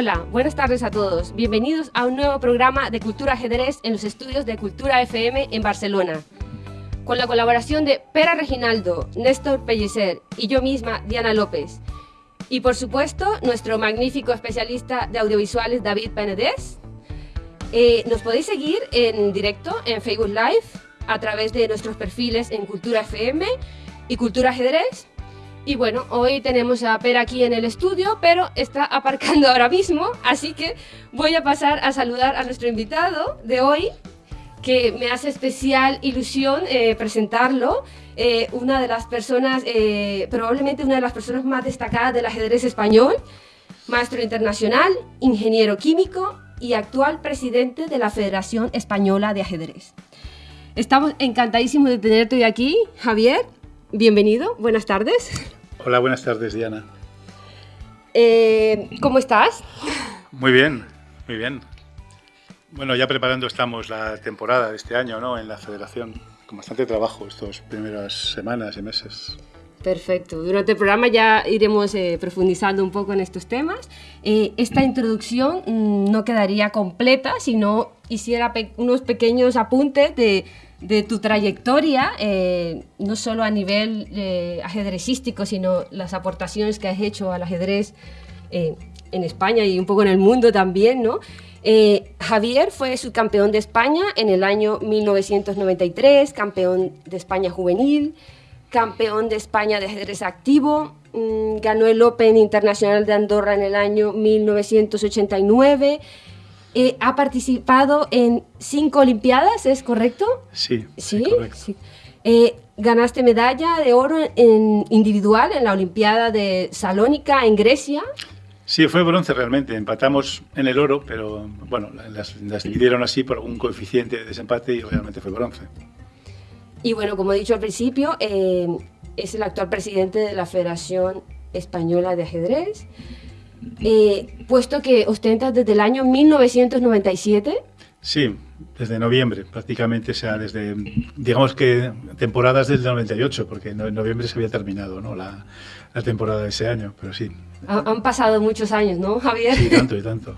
Hola, buenas tardes a todos. Bienvenidos a un nuevo programa de Cultura Ajedrez en los estudios de Cultura FM en Barcelona. Con la colaboración de Pera Reginaldo, Néstor Pellicer y yo misma, Diana López. Y por supuesto, nuestro magnífico especialista de audiovisuales, David Penedés. Eh, nos podéis seguir en directo en Facebook Live a través de nuestros perfiles en Cultura FM y Cultura Ajedrez y bueno, hoy tenemos a Per aquí en el estudio, pero está aparcando ahora mismo, así que voy a pasar a saludar a nuestro invitado de hoy, que me hace especial ilusión eh, presentarlo. Eh, una de las personas, eh, probablemente una de las personas más destacadas del ajedrez español, maestro internacional, ingeniero químico y actual presidente de la Federación Española de Ajedrez. Estamos encantadísimos de tenerte hoy aquí, Javier. Bienvenido, buenas tardes. Hola, buenas tardes, Diana. Eh, ¿Cómo estás? Muy bien, muy bien. Bueno, ya preparando estamos la temporada de este año, ¿no? En la federación, con bastante trabajo estas primeras semanas y meses. Perfecto. Durante el programa ya iremos eh, profundizando un poco en estos temas. Eh, esta introducción mm, no quedaría completa si no hiciera unos pequeños apuntes de de tu trayectoria, eh, no solo a nivel eh, ajedrecístico, sino las aportaciones que has hecho al ajedrez eh, en España y un poco en el mundo también, ¿no? Javier fue subcampeón de España en el año 1993, campeón de España juvenil, campeón de España de ajedrez activo, mm, ganó el Open Internacional de Andorra en el año 1989 eh, ha participado en cinco Olimpiadas, ¿es correcto? Sí, sí, correcto. Eh, ganaste medalla de oro en individual en la Olimpiada de Salónica en Grecia. Sí, fue bronce realmente. Empatamos en el oro, pero bueno, las, dividieron así por un coeficiente de desempate y realmente fue bronce. Y bueno, como he dicho al principio, eh, es el actual presidente de la Federación Española de Ajedrez. Eh, puesto que ostenta desde el año 1997. Sí, desde noviembre prácticamente, o sea, desde, digamos que temporadas desde el 98, porque en noviembre se había terminado ¿no? la, la temporada de ese año, pero sí. Han pasado muchos años, ¿no, Javier? Sí, tanto y tanto.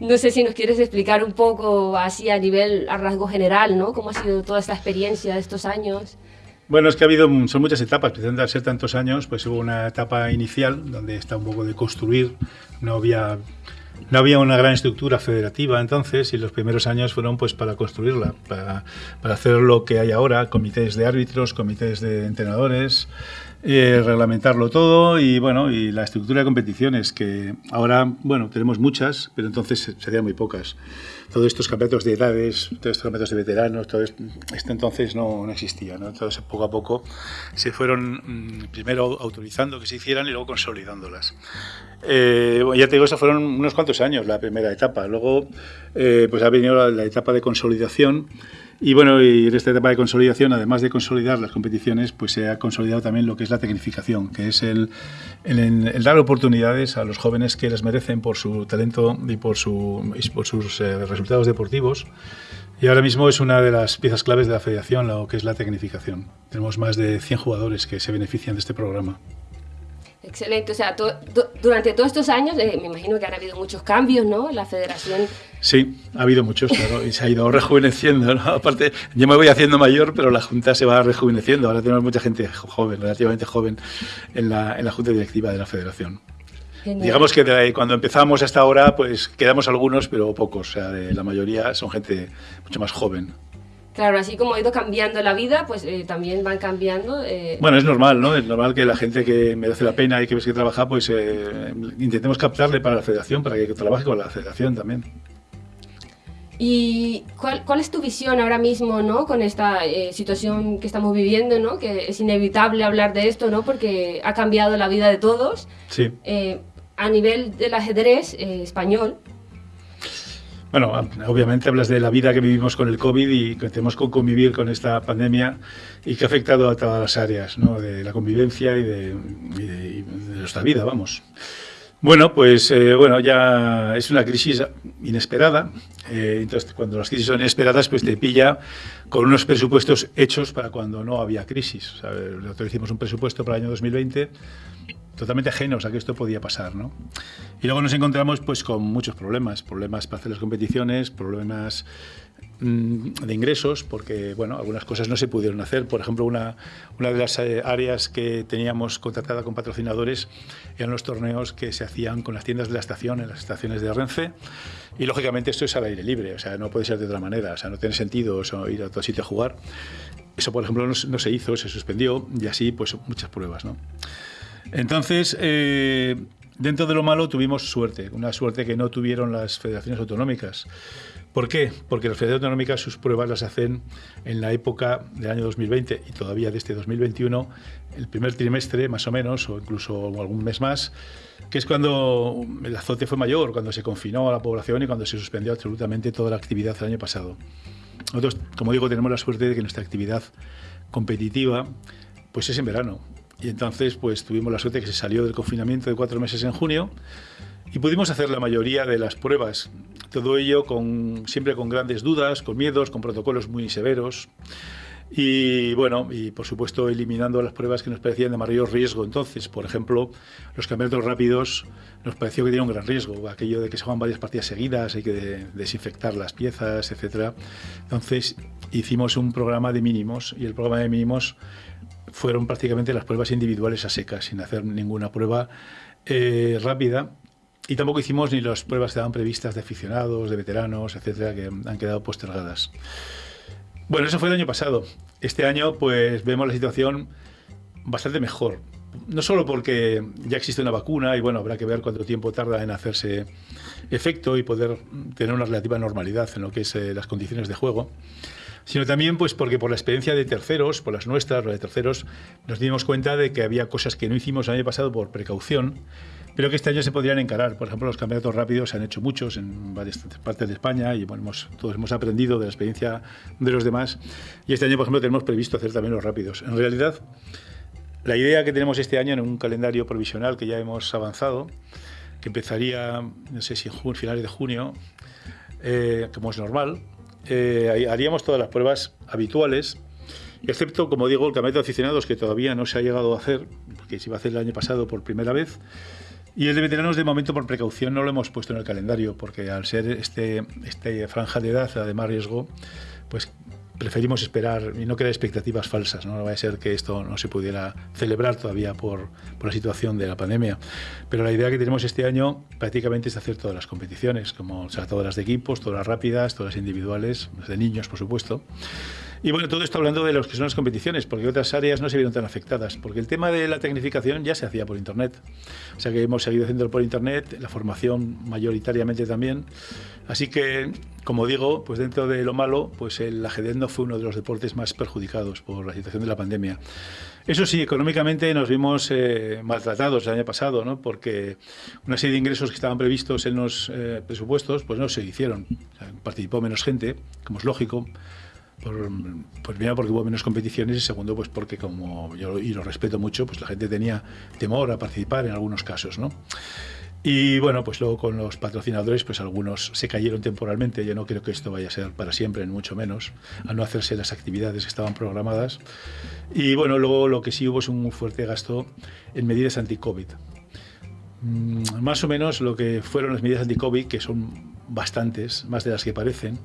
No sé si nos quieres explicar un poco así a nivel, a rasgo general, ¿no? ¿Cómo ha sido toda esta experiencia de estos años? Bueno, es que ha habido, son muchas etapas, precisamente al ser tantos años, pues hubo una etapa inicial donde está un poco de construir, no había, no había una gran estructura federativa entonces y los primeros años fueron pues para construirla, para, para hacer lo que hay ahora, comités de árbitros, comités de entrenadores, eh, reglamentarlo todo y bueno y la estructura de competiciones que ahora bueno tenemos muchas pero entonces serían muy pocas todos estos campeonatos de edades todos estos campeonatos de veteranos todo esto, entonces no, no, existía ¿no? entonces poco a poco se fueron mm, primero autorizando que se hicieran y luego consolidándolas eh, ya te digo, eso fueron unos cuantos años la primera etapa. Luego, eh, pues ha venido la, etapa de consolidación. Y bueno, y en esta etapa de consolidación, además de consolidar las competiciones, pues se ha consolidado también lo que es la tecnificación, que es el, el, dar oportunidades a los jóvenes que las merecen por su talento y por, su, por sus eh, resultados deportivos. Y ahora mismo es una de las piezas claves de la federación, lo que es la tecnificación. Tenemos más de 100 jugadores que se benefician de este programa. Excelente, o sea, durante todos estos años eh, me imagino que han habido muchos cambios, ¿no? La federación... Sí, ha habido muchos, claro, y se ha ido rejuveneciendo, ¿no? Aparte, yo me voy haciendo mayor, pero la Junta se va rejuveneciendo, ahora tenemos mucha gente joven, relativamente joven, en la, en la Junta Directiva de la Federación. Digamos que cuando empezamos hasta ahora, pues quedamos algunos, pero pocos, o sea, la mayoría son gente mucho más joven. Claro, así como ha ido cambiando la vida, pues eh, también van cambiando. Eh. Bueno, es normal, ¿no? Es normal que la gente que merece la pena y que ves que trabaja, pues eh, intentemos captarle para la federación, para que trabaje con la federación también. ¿Y cuál, cuál es tu visión ahora mismo, ¿no? Con esta situación que estamos viviendo, ¿no? Que es inevitable hablar de esto, ¿no? Porque ha cambiado la vida de todos. Sí. A nivel del ajedrez español, bueno, obviamente hablas de la vida que vivimos con el COVID y que tenemos que convivir con esta pandemia y que ha afectado a todas las áreas ¿no? de la convivencia y de, nuestra vida, vamos. Bueno, pues eh, bueno, ya es una crisis inesperada. Eh, entonces, cuando las crisis son inesperadas, pues te pilla con unos presupuestos hechos para cuando no había crisis. Nosotros hicimos un presupuesto para el año 2020 totalmente ajenos a que esto podía pasar, ¿no? Y luego nos encontramos pues con muchos problemas, problemas para hacer las competiciones, problemas mm, de ingresos, porque bueno, algunas cosas no se pudieron hacer. Por ejemplo, una, una de las eh, áreas que teníamos contratada con patrocinadores eran los torneos que se hacían con las tiendas de la estación, en las estaciones de Renfe. Y lógicamente esto es al aire libre, o sea, no puede ser de otra manera, o sea, no tiene sentido ir a otro sitio a jugar. Eso, por ejemplo, no, no se hizo, se suspendió y así pues muchas pruebas, ¿no? Entonces, eh, dentro de lo malo tuvimos suerte, una suerte que no tuvieron las federaciones autonómicas. ¿Por qué? Porque las federaciones autonómicas sus pruebas las hacen en la época del año 2020 y todavía de este 2021, el primer trimestre más o menos, o incluso algún mes más, que es cuando el azote fue mayor, cuando se confinó a la población y cuando se suspendió absolutamente toda la actividad el año pasado. Nosotros, como digo, tenemos la suerte de que nuestra actividad competitiva pues es en verano. Y entonces pues tuvimos la suerte que se salió del confinamiento de cuatro meses en junio y pudimos hacer la mayoría de las pruebas. Todo ello con, siempre con grandes dudas, con miedos, con protocolos muy severos. Y bueno, y por supuesto eliminando las pruebas que nos parecían de mayor riesgo. Entonces, por ejemplo, los campeonatos rápidos nos pareció que tenían un gran riesgo. Aquello de que se juegan varias partidas seguidas, hay que desinfectar las piezas, etc. Entonces, hicimos un programa de mínimos y el programa de mínimos fueron prácticamente las pruebas individuales a secas, sin hacer ninguna prueba eh, rápida. Y tampoco hicimos ni las pruebas que estaban previstas de aficionados, de veteranos, etcétera, que han quedado postergadas. Bueno, eso fue el año pasado. Este año, pues vemos la situación bastante mejor. No solo porque ya existe una vacuna y bueno, habrá que ver cuánto tiempo tarda en hacerse efecto y poder tener una relativa normalidad en lo que es eh, las condiciones de juego, sino también pues porque por la experiencia de terceros, por las nuestras, las de terceros, nos dimos cuenta de que había cosas que no hicimos el año pasado por precaución, pero que este año se podrían encarar. Por ejemplo, los campeonatos rápidos se han hecho muchos en varias partes de España y hemos, todos hemos aprendido de la experiencia de los demás. Y este año, por ejemplo, tenemos previsto hacer también los rápidos. En realidad, la idea que tenemos este año en un calendario provisional que ya hemos avanzado, que empezaría, no sé si en finales de junio, eh, como es normal, eh, haríamos todas las pruebas habituales, excepto, como digo, el campeonato de aficionados, que todavía no se ha llegado a hacer, porque se iba a hacer el año pasado por primera vez. Y el de veteranos, de momento, por precaución, no lo hemos puesto en el calendario, porque al ser este, este franja de edad de más riesgo, pues preferimos esperar y no crear expectativas falsas. ¿no? no va a ser que esto no se pudiera celebrar todavía por, por, la situación de la pandemia. Pero la idea que tenemos este año prácticamente es hacer todas las competiciones, como o sea, todas las de equipos, todas las rápidas, todas las individuales, las de niños, por supuesto. Y bueno, todo esto hablando de los que son las competiciones, porque otras áreas no se vieron tan afectadas, porque el tema de la tecnificación ya se hacía por Internet. O sea que hemos seguido haciéndolo por Internet, la formación mayoritariamente también. Así que, como digo, pues dentro de lo malo, pues el ajedrez no fue uno de los deportes más perjudicados por la situación de la pandemia. Eso sí, económicamente nos vimos eh, maltratados el año pasado, ¿no? porque una serie de ingresos que estaban previstos en los eh, presupuestos pues no se hicieron. participó menos gente, como es lógico por, pues primero porque hubo menos competiciones y segundo pues porque como yo y lo respeto mucho pues la gente tenía temor a participar en algunos casos no y bueno pues luego con los patrocinadores pues algunos se cayeron temporalmente. Yo no creo que esto vaya a ser para siempre ni mucho menos a no hacerse las actividades que estaban programadas. Y bueno luego lo que sí hubo es un fuerte gasto en medidas anti-covid. Mm, más o menos lo que fueron las medidas anti-covid que son bastantes, más de las que parecen,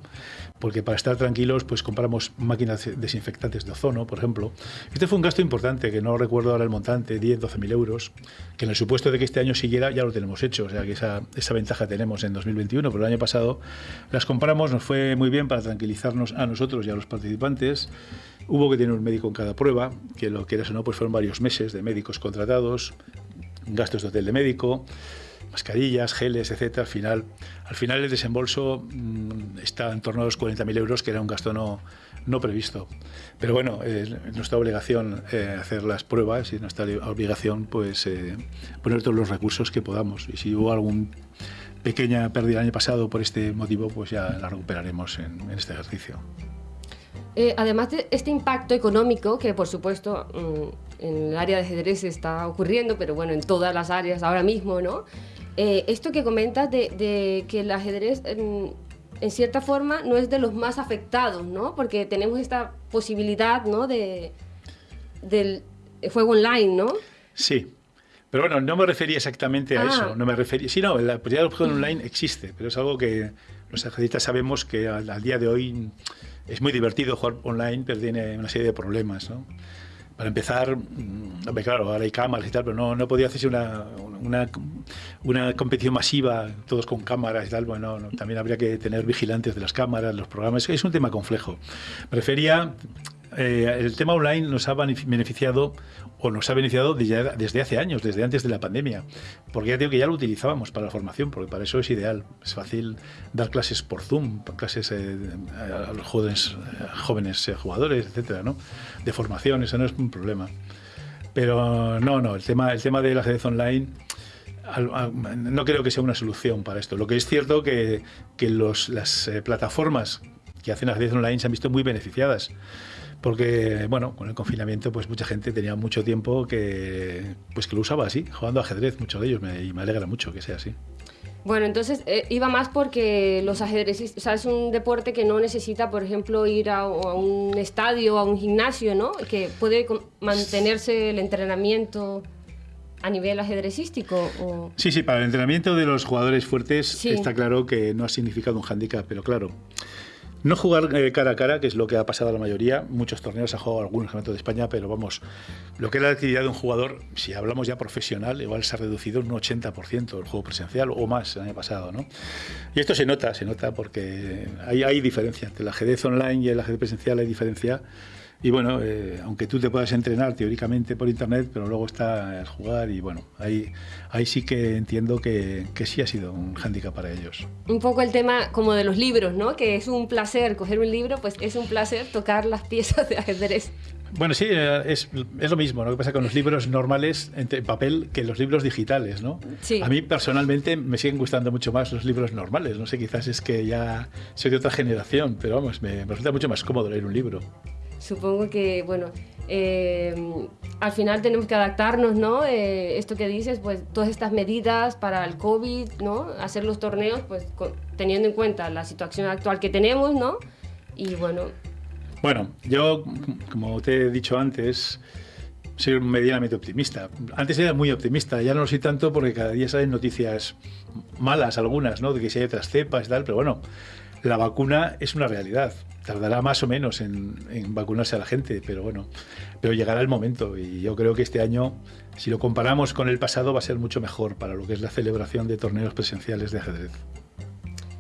porque para estar tranquilos pues compramos máquinas desinfectantes de ozono, por ejemplo. Este fue un gasto importante, que no recuerdo ahora el montante, 10, 12 mil euros, que en el supuesto de que este año siguiera ya lo tenemos hecho, o sea que esa, esa ventaja tenemos en 2021, pero el año pasado las compramos, nos fue muy bien para tranquilizarnos a nosotros y a los participantes. Hubo que tener un médico en cada prueba, que lo que era o no, pues fueron varios meses de médicos contratados, gastos de hotel de médico mascarillas, geles, etcétera, al final, al final el desembolso mm, está en torno a los 40.000 euros, que era un gasto no, no previsto. Pero bueno, es nuestra obligación eh, hacer las pruebas y nuestra obligación pues eh, poner todos los recursos que podamos. Y si hubo alguna pequeña pérdida el año pasado por este motivo, pues ya la recuperaremos en, este ejercicio. Eh, además de este impacto económico, que por supuesto mm, en el área de ajedrez está ocurriendo, pero bueno, en todas las áreas ahora mismo, ¿no? Eh, esto que comentas de, que el ajedrez en, cierta forma no es de los más afectados, ¿no? Porque tenemos esta posibilidad, ¿no? De, del juego online, ¿no? Sí. Pero bueno, no me refería exactamente a Ah. eso. No me refería. Sí, no, la posibilidad del juego online existe, pero es algo que los ajedrecistas sabemos que al, al día de hoy es muy divertido jugar online, pero tiene una serie de problemas, ¿no? Para empezar, mm, claro, ahora hay cámaras y tal, pero no, no podía hacerse una, una, competición masiva, todos con cámaras y tal. Bueno, no, también habría que tener vigilantes de las cámaras, los programas. Es un tema complejo. Me refería eh, el tema online nos ha benef- beneficiado o nos ha beneficiado desde, desde hace años, desde antes de la pandemia, porque ya digo que ya lo utilizábamos para la formación, porque para eso es ideal. Es fácil dar clases por Zoom, clases eh, a los jóvenes, jóvenes eh, jugadores, etcétera, ¿no? De formación, eso no es un problema. Pero no, no, el tema, el tema del ajedrez online no creo que sea una solución para esto. Lo que es cierto que, que los, las eh, plataformas que hacen ajedrez online se han visto muy beneficiadas. Porque, bueno, con el confinamiento, pues mucha gente tenía mucho tiempo que, pues que lo usaba así, jugando ajedrez, muchos de ellos, me, y me alegra mucho que sea así. Bueno, entonces eh, iba más porque los ajedrecistas, o sea, es un deporte que no necesita, por ejemplo, ir a, a un estadio, a un gimnasio, ¿no? Que puede mantenerse el entrenamiento a nivel ajedrecístico. O... Sí, sí, para el entrenamiento de los jugadores fuertes Sí. está claro que no ha significado un hándicap, pero claro, no jugar eh, cara a cara, que es lo que ha pasado a la mayoría, muchos torneos ha jugado algunos campeonatos de España, pero vamos, lo que es la actividad de un jugador, si hablamos ya profesional, igual se ha reducido un 80% el juego presencial o más el año pasado, ¿no? Y esto se nota, se nota porque hay, hay diferencia entre el ajedrez online y el ajedrez presencial, hay diferencia. Y bueno, eh, aunque tú te puedas entrenar teóricamente por internet, pero luego está el jugar y bueno, ahí, ahí sí que entiendo que, que sí ha sido un hándicap para ellos. Un poco el tema como de los libros, ¿no? Que es un placer coger un libro, pues es un placer tocar las piezas de ajedrez. Bueno, sí, eh, es, es lo mismo, ¿no? que pasa con los libros normales en papel que los libros digitales, ¿no? Sí. A mí personalmente me siguen gustando mucho más los libros normales, no sé, quizás es que ya soy de otra generación, pero vamos, me, me resulta mucho más cómodo leer un libro. Supongo que, bueno, eh, al final tenemos que adaptarnos, ¿no? Eh, esto que dices, pues todas estas medidas para el COVID, ¿no? Hacer los torneos, pues con- teniendo en cuenta la situación actual que tenemos, ¿no? Y bueno, Bueno, yo, como te he dicho antes, soy medianamente optimista. Antes era muy optimista, ya no lo soy tanto porque cada día salen noticias malas algunas, ¿no? De que si hay otras cepas y tal, pero bueno, la vacuna es una realidad. Tardará más o menos en, vacunarse a la gente, pero bueno, pero llegará el momento y yo creo que este año, si lo comparamos con el pasado, va a ser mucho mejor para lo que es la celebración de torneos presenciales de ajedrez.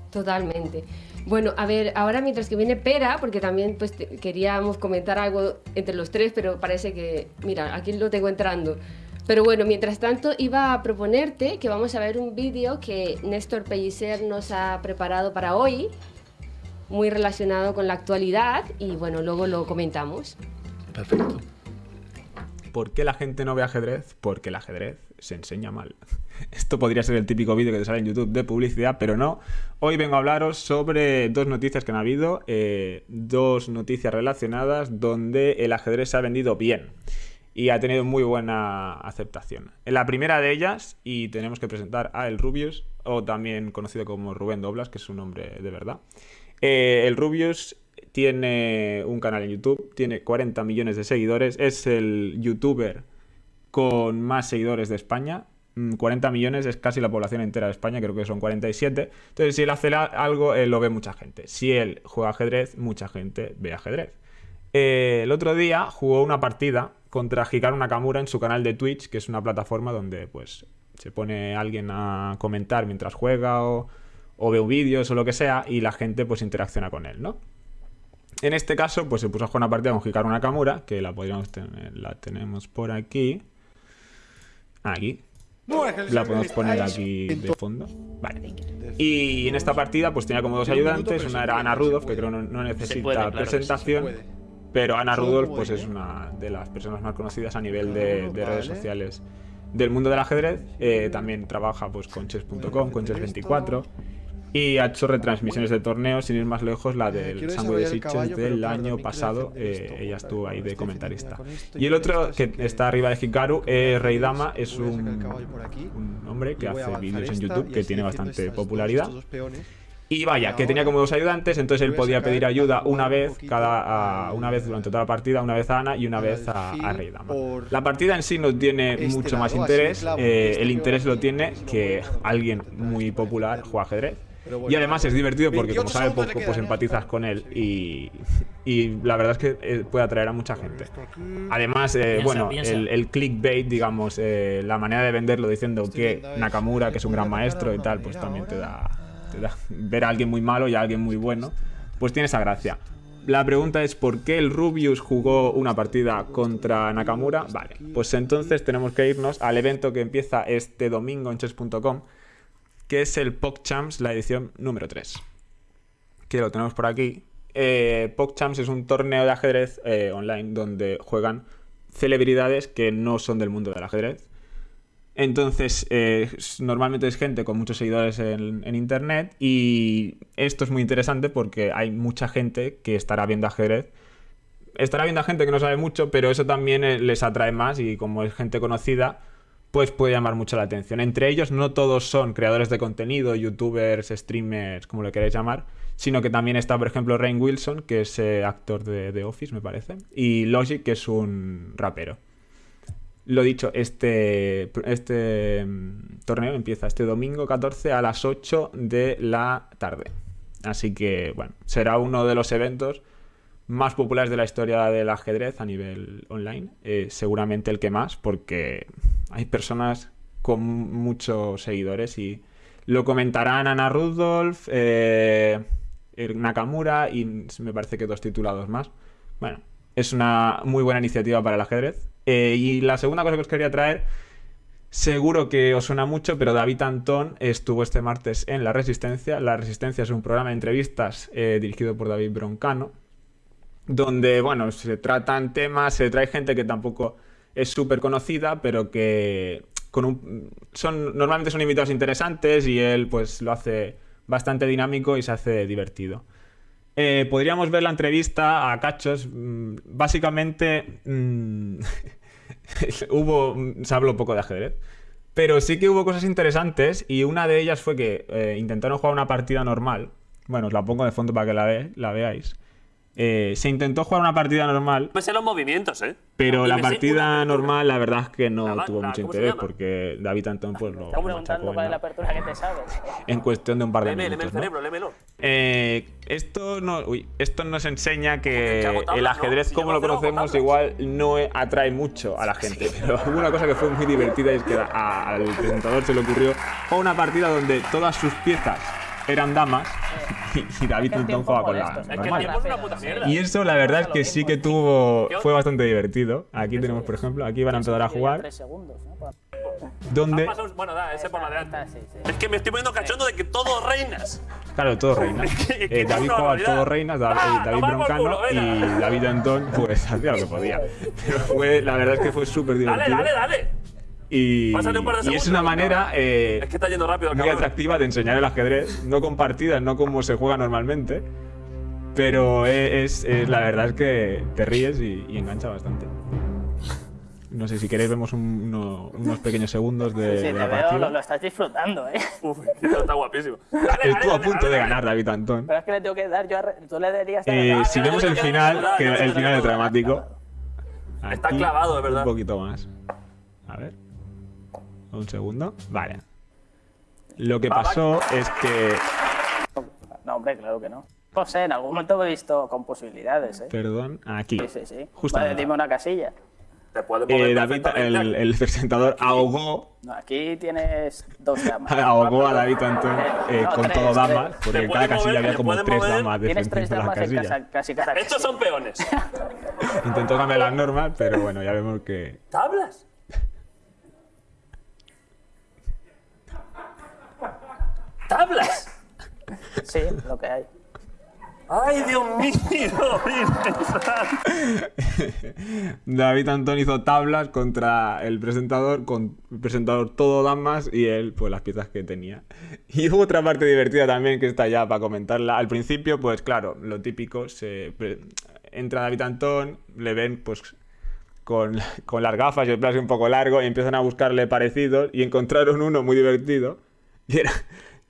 totalmente. Bueno, a ver, ahora mientras que viene Pera, porque también pues queríamos comentar algo entre los tres, pero parece que, mira, aquí lo tengo entrando. Pero bueno, mientras tanto iba a proponerte que vamos a ver un vídeo que Néstor Pellicer nos ha preparado para hoy, muy relacionado con la actualidad, y bueno, luego lo comentamos. Perfecto. ¿Por qué la gente no ve ajedrez? Porque el ajedrez se enseña mal. Esto podría ser el típico vídeo que te sale en YouTube de publicidad, pero no. Hoy vengo a hablaros sobre dos noticias que han habido, eh, dos noticias relacionadas donde el ajedrez se ha vendido bien y ha tenido muy buena aceptación. En la primera de ellas, y tenemos que presentar a El Rubius, o también conocido como Rubén Doblas, que es su nombre de verdad. Eh, el Rubius tiene un canal en YouTube, tiene 40 millones de seguidores, es el youtuber con más seguidores de España. Mm, 40 millones es casi la población entera de España, creo que son 47. Entonces, si él hace algo, lo ve mucha gente. Si él juega ajedrez, mucha gente ve ajedrez. Eh, el otro día jugó una partida contra Hikaru Nakamura en su canal de Twitch, que es una plataforma donde pues se pone alguien a comentar mientras juega o, o ve vídeos o lo que sea y la gente pues interacciona con él, ¿no? En este caso, pues se puso a jugar una partida con Hikaru Nakamura, que la podríamos tener, la tenemos por aquí. Aquí. La podemos poner aquí de fondo. Vale. Y en esta partida, pues tenía como dos ayudantes. Una era Ana Rudolph, que creo no, no necesita puede, claro que sí, se presentación. Pero Ana Rudolph, pues es una de las personas más conocidas a nivel de, de redes sociales del mundo del ajedrez. Eh, también trabaja pues con chess.com, con chess24. Y ha hecho retransmisiones de torneos, sin ir más lejos, la Eh, del Sangre de Sitges caballo, pero del año pasado. eh, ella estuvo ahí de este comentarista. Y el otro, que está arriba de Hikaru, eh, Rey Dama, es a un, hombre que a hace vídeos en YouTube que tiene bastante popularidad. Y vaya, que tenía como dos ayudantes, entonces él podía pedir ayuda una vez cada una vez durante toda la partida, una vez a Ana y una vez a, a Rey Dama. La partida en sí no tiene Este mucho más interés, eh, el interés lo tiene que alguien muy popular juega ajedrez. Y además es divertido porque como sabe poco, pues empatizas con él y, y la verdad es que eh, puede atraer a mucha gente. Además, eh, Piensa, bueno, piensa. El, el clickbait, digamos, eh, la manera de venderlo diciendo que Nakamura, que es un gran maestro y tal, pues también te da, te da- ver a alguien muy malo y a alguien muy bueno, pues tiene esa gracia. La pregunta es ¿por qué el Rubius jugó una partida contra Nakamura? Vale, pues entonces tenemos que irnos al evento que empieza este domingo en chess.com, que es el PogChamps, la edición número 3. Que lo tenemos por aquí. Eh, PogChamps es un torneo de ajedrez eh, online donde juegan celebridades que no son del mundo del ajedrez. Entonces, eh, normalmente es gente con muchos seguidores en, en internet y esto es muy interesante porque hay mucha gente que estará viendo ajedrez. Estará viendo a gente que no sabe mucho, pero eso también les atrae más y como es gente conocida, pues puede llamar mucho la atención. Entre ellos no todos son creadores de contenido, youtubers, streamers, como lo queráis llamar, sino que también está, por ejemplo, Rain Wilson, que es eh, actor de Office, me parece, y Logic, que es un rapero. Lo dicho, este, este mm, torneo empieza este domingo 14 a las 8 de la tarde. Así que, bueno, será uno de los eventos más populares de la historia del ajedrez a nivel online. Eh, seguramente el que más, porque hay personas con muchos seguidores y lo comentarán Ana Rudolph, eh, Nakamura y me parece que dos titulados más. Bueno, es una muy buena iniciativa para el ajedrez. Eh, y la segunda cosa que os quería traer, seguro que os suena mucho, pero David Antón estuvo este martes en La Resistencia. La Resistencia es un programa de entrevistas dirigido por David Broncano, donde, bueno, se tratan temas, se trae gente que tampoco es súper conocida, pero que con un, son, normalmente son invitados interesantes y él pues lo hace bastante dinámico y se hace divertido. Eh, podríamos ver la entrevista a Cachos. mm, Básicamente, mm, hubo, se habló poco de ajedrez. Pero sí que hubo cosas interesantes y una de ellas fue que eh, intentaron jugar una partida normal. Bueno, os la pongo de fondo para que la, ve- la veáis. Eh, se intentó jugar una partida normal, Me sé los movimientos, ¿eh? pero Y la partida una- normal la verdad es que no La- tuvo la- mucho ¿cómo se interés porque David Antón pues lo Estamos preguntando en cuál es la apertura que te sabes. en cuestión de un par de Léeme, léeme minutos. el ¿no? cerebro, lémelo. Eh, esto, no, uy, esto nos enseña que tablas, el ¿no? ajedrez Si como lo conocemos igual no e- atrae mucho a la gente. Pero hubo una cosa que fue muy divertida y es que a- al presentador se le ocurrió jugar una partida donde todas sus piezas eran damas y, David tiempo jugaba con la normal. Y eso la verdad es que sí que tuvo fue bastante divertido. Aquí tenemos, por ejemplo, aquí van a empezar a jugar donde Bueno, da, ese por. Es que me estoy poniendo cachondo de que todo reinas. Claro, todo reina. que- que Eh, David jugaba todo reinas, David, Ah, Broncano y. David Antón, pues hacía lo que podía. Pero fue, la verdad es que fue súper Dale, divertido. dale, dale. Y, un par de y es una manera eh, Es que está yendo rápido muy atractiva de enseñar el ajedrez, no con partidas, no como se juega normalmente. Pero e- es, es- la verdad es que te ríes y, y engancha bastante. No sé si queréis vemos un- uno- unos pequeños segundos de, Sí, de te la veo, partida. lo, lo estás disfrutando, ¿eh? Uf, está guapísimo. Dale, dale, Estuvo a dale, punto dale, de ganar David Antón. Pero es que le tengo que dar yo a... Tú le darías... Eh, si vemos el final, que el final es dramático. Está clavado, de verdad. Un poquito más. A ver. Un segundo. Vale. Lo que pasó es que. No, hombre, claro que no. Sé, en algún momento me he visto con posibilidades, ¿eh? Perdón, aquí. Sí, sí, sí. Justo Vale, dime una casilla. Te Eh, David, el, el presentador, ahogó, No, aquí tienes dos damas. ahogó a David Antón eh, No, con tres, todo damas, tres. porque en cada casilla mover, había como tres mover. damas Tienes tres damas en casa, casi cada Estos son peones. Intentó cambiar las normas, pero bueno, ya vemos que. ¿Tablas? ¿Tablas? Sí, lo que hay. ¡Ay, Dios mío! David Antón hizo tablas contra el presentador, con el presentador todo damas y él, pues las piezas que tenía. Y hubo otra parte divertida también que está ya para comentarla. Al principio, pues claro, lo típico, se entra David Antón, le ven pues con, con las gafas y el así un poco largo y empiezan a buscarle parecidos y encontraron uno muy divertido. Y era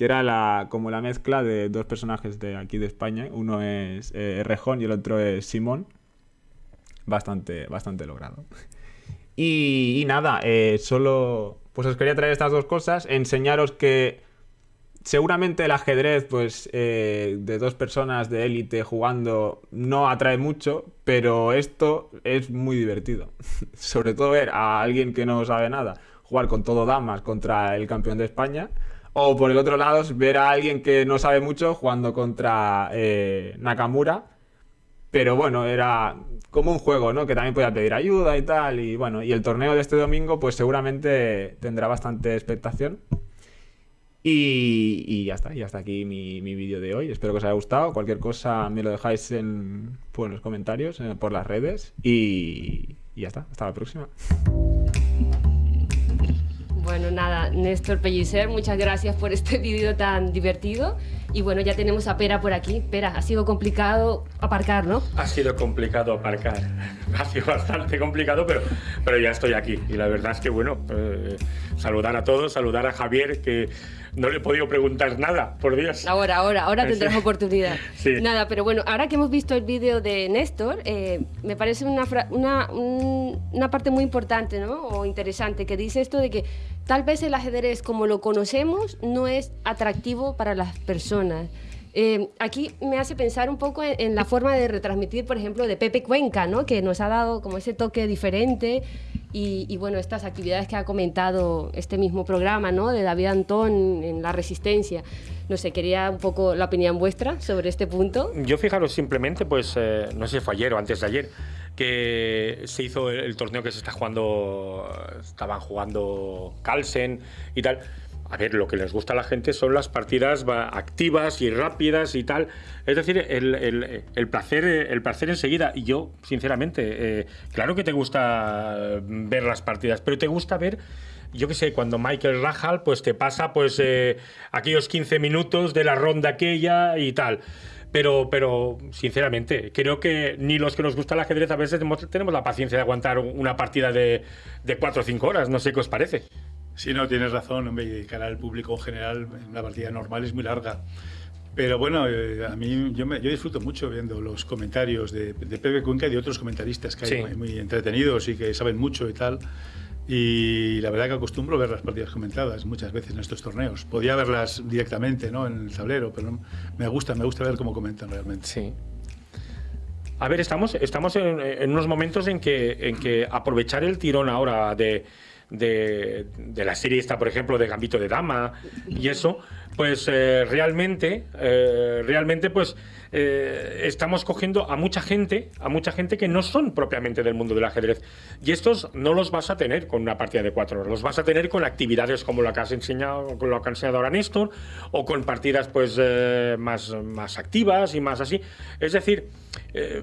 que era la, como la mezcla de dos personajes de aquí de España. Uno es eh, Rejón y el otro es Simón. Bastante, bastante logrado. Y, nada, eh, solo pues os quería traer estas dos cosas, enseñaros que seguramente el ajedrez, pues, eh, de dos personas de élite jugando no atrae mucho, pero esto es muy divertido. Sobre todo ver a alguien que no sabe nada jugar con todo damas contra el campeón de España. O por el otro lado, ver a alguien que no sabe mucho jugando contra eh, Nakamura. Pero bueno, era como un juego, ¿no? Que también podía pedir ayuda y tal. Y bueno, y el torneo de este domingo, pues seguramente tendrá bastante expectación. Y, y ya está, y hasta aquí mi, mi vídeo de hoy. Espero que os haya gustado. Cualquier cosa me lo dejáis en, pues, los comentarios, eh, por las redes. Y, y ya está, hasta la próxima. Bueno, nada, Néstor Pellicer, muchas gracias por este vídeo tan divertido. Y bueno, ya tenemos a Pera por aquí. Pera, ha sido complicado aparcar, ¿no? Ha sido complicado aparcar. Ha sido bastante complicado, pero, pero ya estoy aquí. Y la verdad es que, bueno, eh, saludar a todos, saludar a Javier, que no le he podido preguntar nada, por Dios. Ahora, ahora, ahora tendrás Sí. oportunidad. Sí. Nada, pero bueno, ahora que hemos visto el vídeo de Néstor, eh, me parece una, fra- una, un- una parte muy importante, ¿no? O interesante, que dice esto de que tal vez el ajedrez como lo conocemos no es atractivo para las personas. Eh, aquí me hace pensar un poco en, en la forma de retransmitir, por ejemplo, de Pepe Cuenca, ¿no? que nos ha dado como ese toque diferente y, y, bueno, estas actividades que ha comentado este mismo programa, ¿no? de David Antón en La Resistencia. No sé, quería un poco la opinión vuestra sobre este punto. Yo fijaros simplemente, pues, eh, no sé fue ayer o antes de ayer, que se hizo el, el torneo que se está jugando, estaban jugando Carlsen y tal. A ver, lo que les gusta a la gente son las partidas va- activas y rápidas y tal. Es decir, el, el- placer, el placer enseguida. Y yo, sinceramente, eh, claro que te gusta ver las partidas, pero te gusta ver yo qué sé, cuando Michael Rahal pues te pasa pues eh, aquellos 15 minutos de la ronda aquella y tal. Pero, pero, sinceramente, creo que ni los que nos gusta el ajedrez a veces tenemos la paciencia de aguantar una partida de, de 4 o 5 horas. No sé qué os parece. Sí, no, tienes razón, hombre, y de cara al público en general, una partida normal es muy larga. Pero bueno, eh, a mí yo, me- yo disfruto mucho viendo los comentarios de, de Pepe Cuenca y de otros comentaristas que hay Sí. muy, muy entretenidos y que saben mucho y tal. Y la verdad que acostumbro ver las partidas comentadas muchas veces en estos torneos. Podía verlas directamente ¿no? en el tablero, pero no- me gusta, me gusta ver cómo comentan realmente. Sí. A ver, estamos, estamos en, en unos momentos en que, en que aprovechar el tirón ahora de, de, la serie esta, por ejemplo, de Gambito de Dama y eso, pues eh, realmente, eh, realmente, pues eh, estamos cogiendo a mucha gente, a mucha gente que no son propiamente del mundo del ajedrez. Y estos no los vas a tener con una partida de cuatro horas, los vas a tener con actividades como la que has enseñado, con lo que ha enseñado ahora Néstor, o con partidas pues eh, más, más activas y más así. Es decir, eh,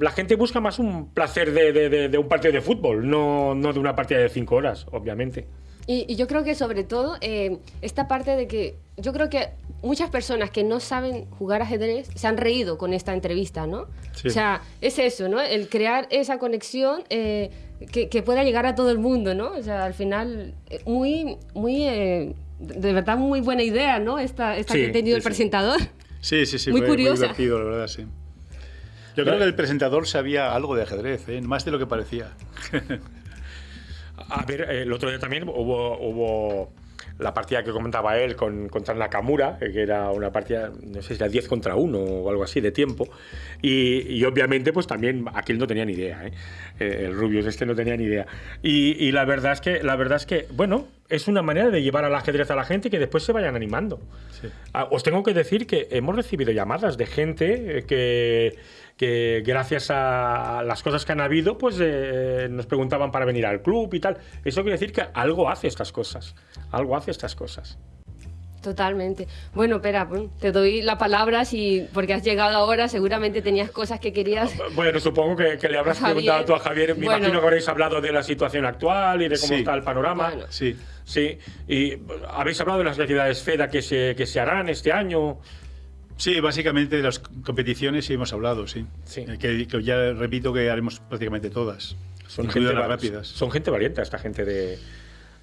la gente busca más un placer de- de un partido de fútbol, no, no de una partida de cinco horas, obviamente. Y, y yo creo que sobre todo eh, esta parte de que yo creo que muchas personas que no saben jugar ajedrez se han reído con esta entrevista, ¿no? Sí. O sea, es eso, ¿no? El crear esa conexión eh, que, que pueda llegar a todo el mundo, ¿no? O sea, al final, eh, muy, muy, eh, de verdad, muy buena idea, ¿no? Esta, esta Sí, que ha tenido sí, el presentador. Sí, sí, sí, Muy fue curiosa. muy divertido, la verdad, sí. Yo creo que el presentador sabía algo de ajedrez, ¿eh? más de lo que parecía. A ver, el otro día también hubo, hubo la partida que comentaba él con, contra Nakamura, que era una partida, no sé si era 10 contra 1 o algo así de tiempo. Y, y obviamente, pues también aquel no tenía ni idea, ¿eh? Eh, el Rubius este no tenía ni idea. Y, y la verdad es que, la verdad es que, bueno, es una manera de llevar al ajedrez a la gente y que después se vayan animando. Sí. Ah, Os tengo que decir que hemos recibido llamadas de gente eh, que, que gracias a las cosas que han habido, pues eh, nos preguntaban para venir al club y tal. Eso quiere decir que algo hace estas cosas. Algo hace estas cosas. Totalmente. Bueno, espera, te doy la palabra si, porque has llegado ahora, seguramente tenías cosas que querías. Bueno, supongo que, que le habrás Javier. preguntado tú a Javier. Me Bueno. imagino que habréis hablado de la situación actual y de cómo Sí. está el panorama. Bueno. Sí. Sí. Y habéis hablado de las actividades FEDA que se, que se harán este año. Sí, básicamente de las competiciones sí hemos hablado, sí. Sí. Eh, Que, que ya repito que haremos prácticamente todas. Son gente, las va- rápidas. son gente valiente, esta gente de,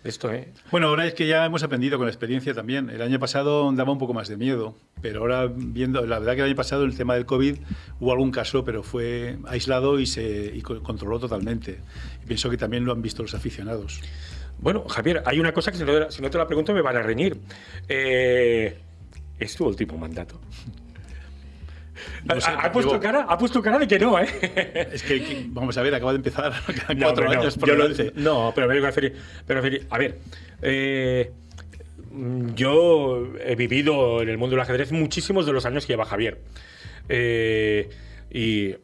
Esto, ¿eh? Bueno, ahora es que ya hemos aprendido con la experiencia también. El año pasado daba un poco más de miedo, pero ahora viendo, la verdad que el año pasado el tema del COVID hubo algún caso, pero fue aislado y se y controló totalmente. Y pienso que también lo han visto los aficionados. Bueno, Javier, hay una cosa que si no, te la pregunto me van a reñir. Eh, es tu último mandato. ha, puesto cara, ha puesto cara de que no, ¿eh? Es que, vamos a ver, acaba de empezar, cuatro años por no, no, pero me a pero a ver, eh, yo he vivido en el mundo del ajedrez muchísimos de los años que lleva Javier. Eh, y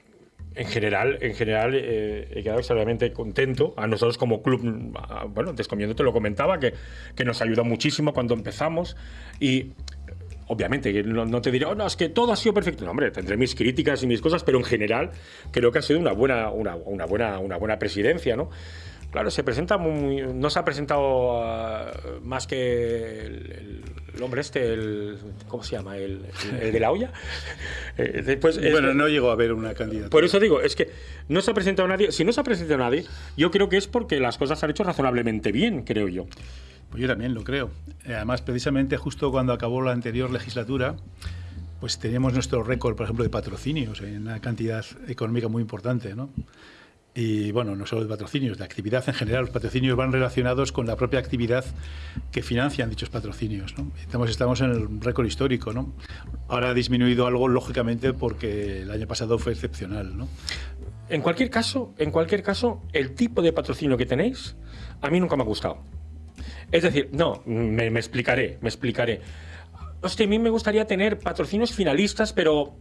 en general, en general eh, he quedado extremadamente contento. A nosotros como club, bueno, Descomiendo te lo comentaba, que, que nos ayudó muchísimo cuando empezamos. Y obviamente, no, te diré, oh, no, es que todo ha sido perfecto. No, hombre, tendré mis críticas y mis cosas, pero en general creo que ha sido una buena, una, una buena, una buena presidencia, ¿no? Claro, se presenta muy, no se ha presentado ah, más que el, hombre este, el, ¿cómo se llama? El, de la olla. Eh, después, bueno, no llegó a haber una candidatura. Por eso digo, es que no se ha presentado nadie. Si no se ha presentado nadie, yo creo que es porque las cosas se han hecho razonablemente bien, creo yo. Pues yo también lo creo. Además, precisamente justo cuando acabó la anterior legislatura, pues teníamos nuestro récord, por ejemplo, de patrocinios en una cantidad económica muy importante, ¿no? Y bueno, no solo de patrocinios, de actividad en general. Los patrocinios van relacionados con la propia actividad que financian dichos patrocinios. ¿no? Estamos, estamos en el récord histórico. ¿no? Ahora ha disminuido algo, lógicamente, porque el año pasado fue excepcional. ¿no? En cualquier caso, en cualquier caso, el tipo de patrocinio que tenéis, a mí nunca me ha gustado. Es decir, no, me, me explicaré, me explicaré. Hostia, a mí me gustaría tener patrocinios finalistas, pero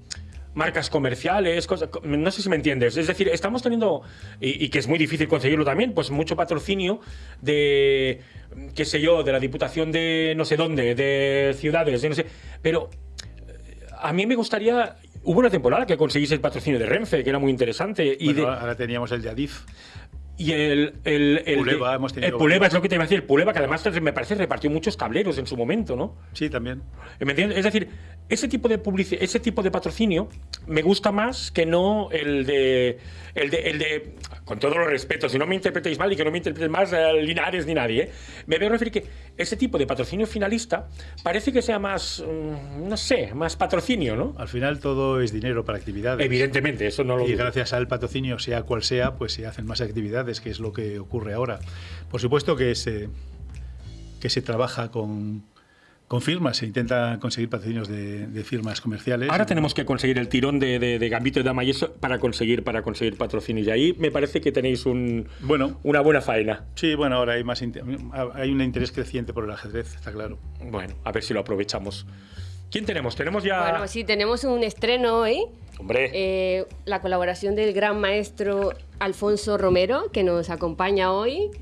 marcas comerciales, cosas, no sé si me entiendes. Es decir, estamos teniendo, y, que es muy difícil conseguirlo también, pues mucho patrocinio de, qué sé yo, de la Diputación de no sé dónde, de ciudades, de no sé. Pero eh, a mí me gustaría. Hubo una temporada que conseguís el patrocinio de Renfe, que era muy interesante. y ahora teníamos el de Adif. Y el, el, el, Puleva, hemos tenido el Puleva es lo que te iba a decir. Puleva, que además me parece repartió muchos tableros en su momento, ¿no? Sí, también. ¿Me entiendes? Es decir, ese tipo de publicidad, ese tipo de patrocinio me gusta más que no el de, el de, el de con todos los respetos, si no me interpretéis mal y que no me interpretéis más eh, Linares ni nadie, ¿eh? me veo referir que ese tipo de patrocinio finalista parece que sea más, mm, no sé, más patrocinio, ¿no? Al final todo es dinero para actividades. Evidentemente, eso no lo. Y gracias al patrocinio, sea cual sea, pues se hacen más actividades, que es lo que ocurre ahora. Por supuesto que se que se trabaja con con firmas, se intenta conseguir patrocinios de, firmas comerciales. Ahora tenemos que conseguir el tirón de, de, Gambito y Dama y eso para conseguir, para conseguir patrocinios. Y ahí me parece que tenéis un, bueno, una buena faena. Sí, bueno, ahora hay, más hay un interés creciente por el ajedrez, está claro. Bueno, a ver si lo aprovechamos. ¿Quién tenemos? Tenemos ya. Bueno, sí, tenemos un estreno hoy. Hombre. Eh, la colaboración del gran maestro Alfonso Romero, que nos acompaña hoy.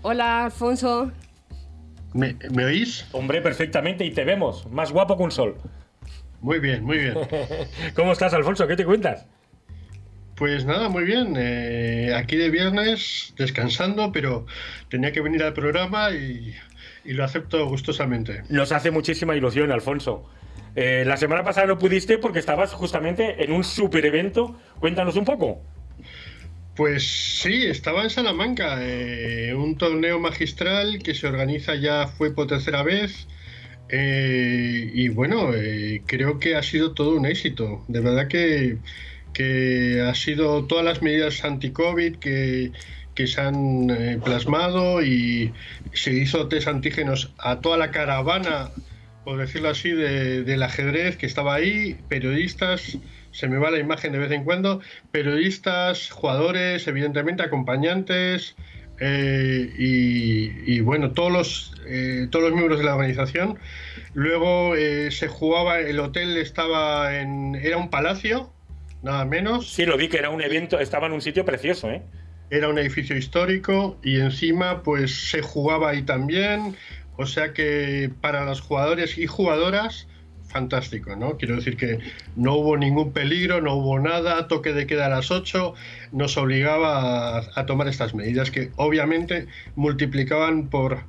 Hola, Alfonso. ¿Me, oís? Hombre, perfectamente y te vemos. Más guapo que un sol. Muy bien, muy bien. ¿Cómo estás, Alfonso? ¿Qué te cuentas? Pues nada, muy bien. Eh, aquí de viernes, descansando, pero tenía que venir al programa y, lo acepto gustosamente. Nos hace muchísima ilusión, Alfonso. Eh, la semana pasada no pudiste porque estabas justamente en un super evento. Cuéntanos un poco. Pues sí, estaba en Salamanca, eh, un torneo magistral que se organiza ya fue por tercera vez. Eh, y bueno, eh, creo que ha sido todo un éxito. De verdad que, que ha sido todas las medidas anti-COVID que, que se han plasmado y se hizo test antígenos a toda la caravana, por decirlo así, del ajedrez que estaba ahí, periodistas se me va la imagen de vez en cuando, periodistas, jugadores, evidentemente acompañantes eh, y, bueno, todos los, eh, todos los miembros de la organización. Luego eh, se jugaba, el hotel estaba en, era un palacio, nada menos. Sí, lo vi que era un evento, estaba en un sitio precioso, ¿eh? Era un edificio histórico y encima pues se jugaba ahí también. O sea que para los jugadores y jugadoras fantástico, ¿no? Quiero decir que no hubo ningún peligro, no hubo nada, toque de queda a las 8, nos obligaba a, tomar estas medidas que obviamente multiplicaban por,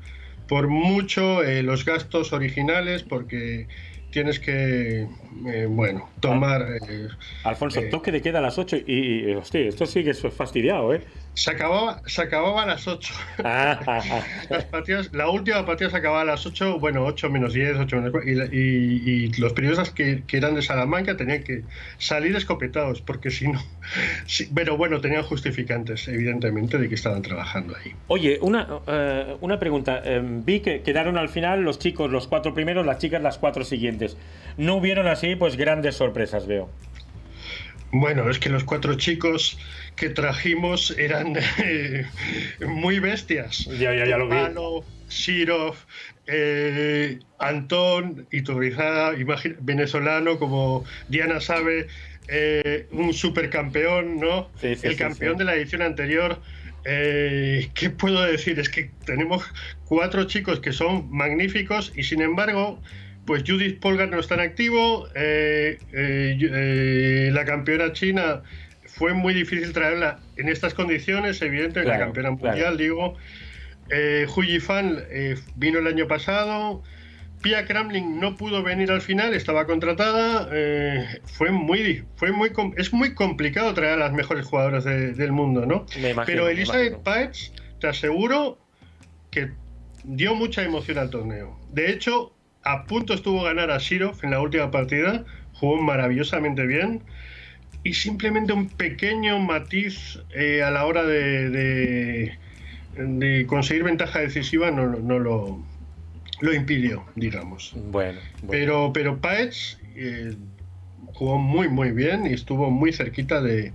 por mucho eh, los gastos originales porque tienes que, eh, bueno, tomar... Eh, Alfonso, toque de queda a las 8 y, hostia, esto sí que es fastidiado, ¿eh? Se acababa, se acababa a las 8. Ah, ah, ah. Las partidas, la última partida se acababa a las 8, bueno, 8 menos 10, 8 menos 4, y, la- y- y los periodistas que, que eran de Salamanca tenían que salir escopetados, porque si no. sí, pero bueno, tenían justificantes, evidentemente, de que estaban trabajando ahí. Oye, una, eh, una pregunta. Eh, vi que quedaron al final los chicos los cuatro primeros, las chicas las cuatro siguientes. No hubieron así, pues grandes sorpresas, veo. Bueno, es que los cuatro chicos que trajimos eran eh, muy bestias. Ya, ya, ya lo vi. Palo, Shirov, eh, Antón, venezolano como Diana sabe, eh, un supercampeón, ¿no? Sí, sí, El sí, campeón de la edición anterior. Eh, ¿Qué puedo decir? Es que tenemos cuatro chicos que son magníficos y sin embargo, pues Judith Polgar no está en activo. eh, eh, eh, la campeona china fue muy difícil traerla en estas condiciones, evidente, la Claro, campeona claro. mundial, digo. Eh, Hu Yifan eh, vino el año pasado. Pia Kramling no pudo venir al final, estaba contratada. eh, fue muy, fue muy, es muy complicado traer a las mejores jugadoras de- del mundo, ¿no? Me imagino. Pero Elizabeth. Paez, te aseguro que dio mucha emoción al torneo. De hecho, a punto estuvo ganar a Shirov en la última partida, jugó maravillosamente bien. Y simplemente un pequeño matiz eh, a la hora de, de- de conseguir ventaja decisiva no, no lo, lo impidió, digamos. Bueno, bueno. Pero, pero Paez eh, jugó muy, muy bien y estuvo muy cerquita de,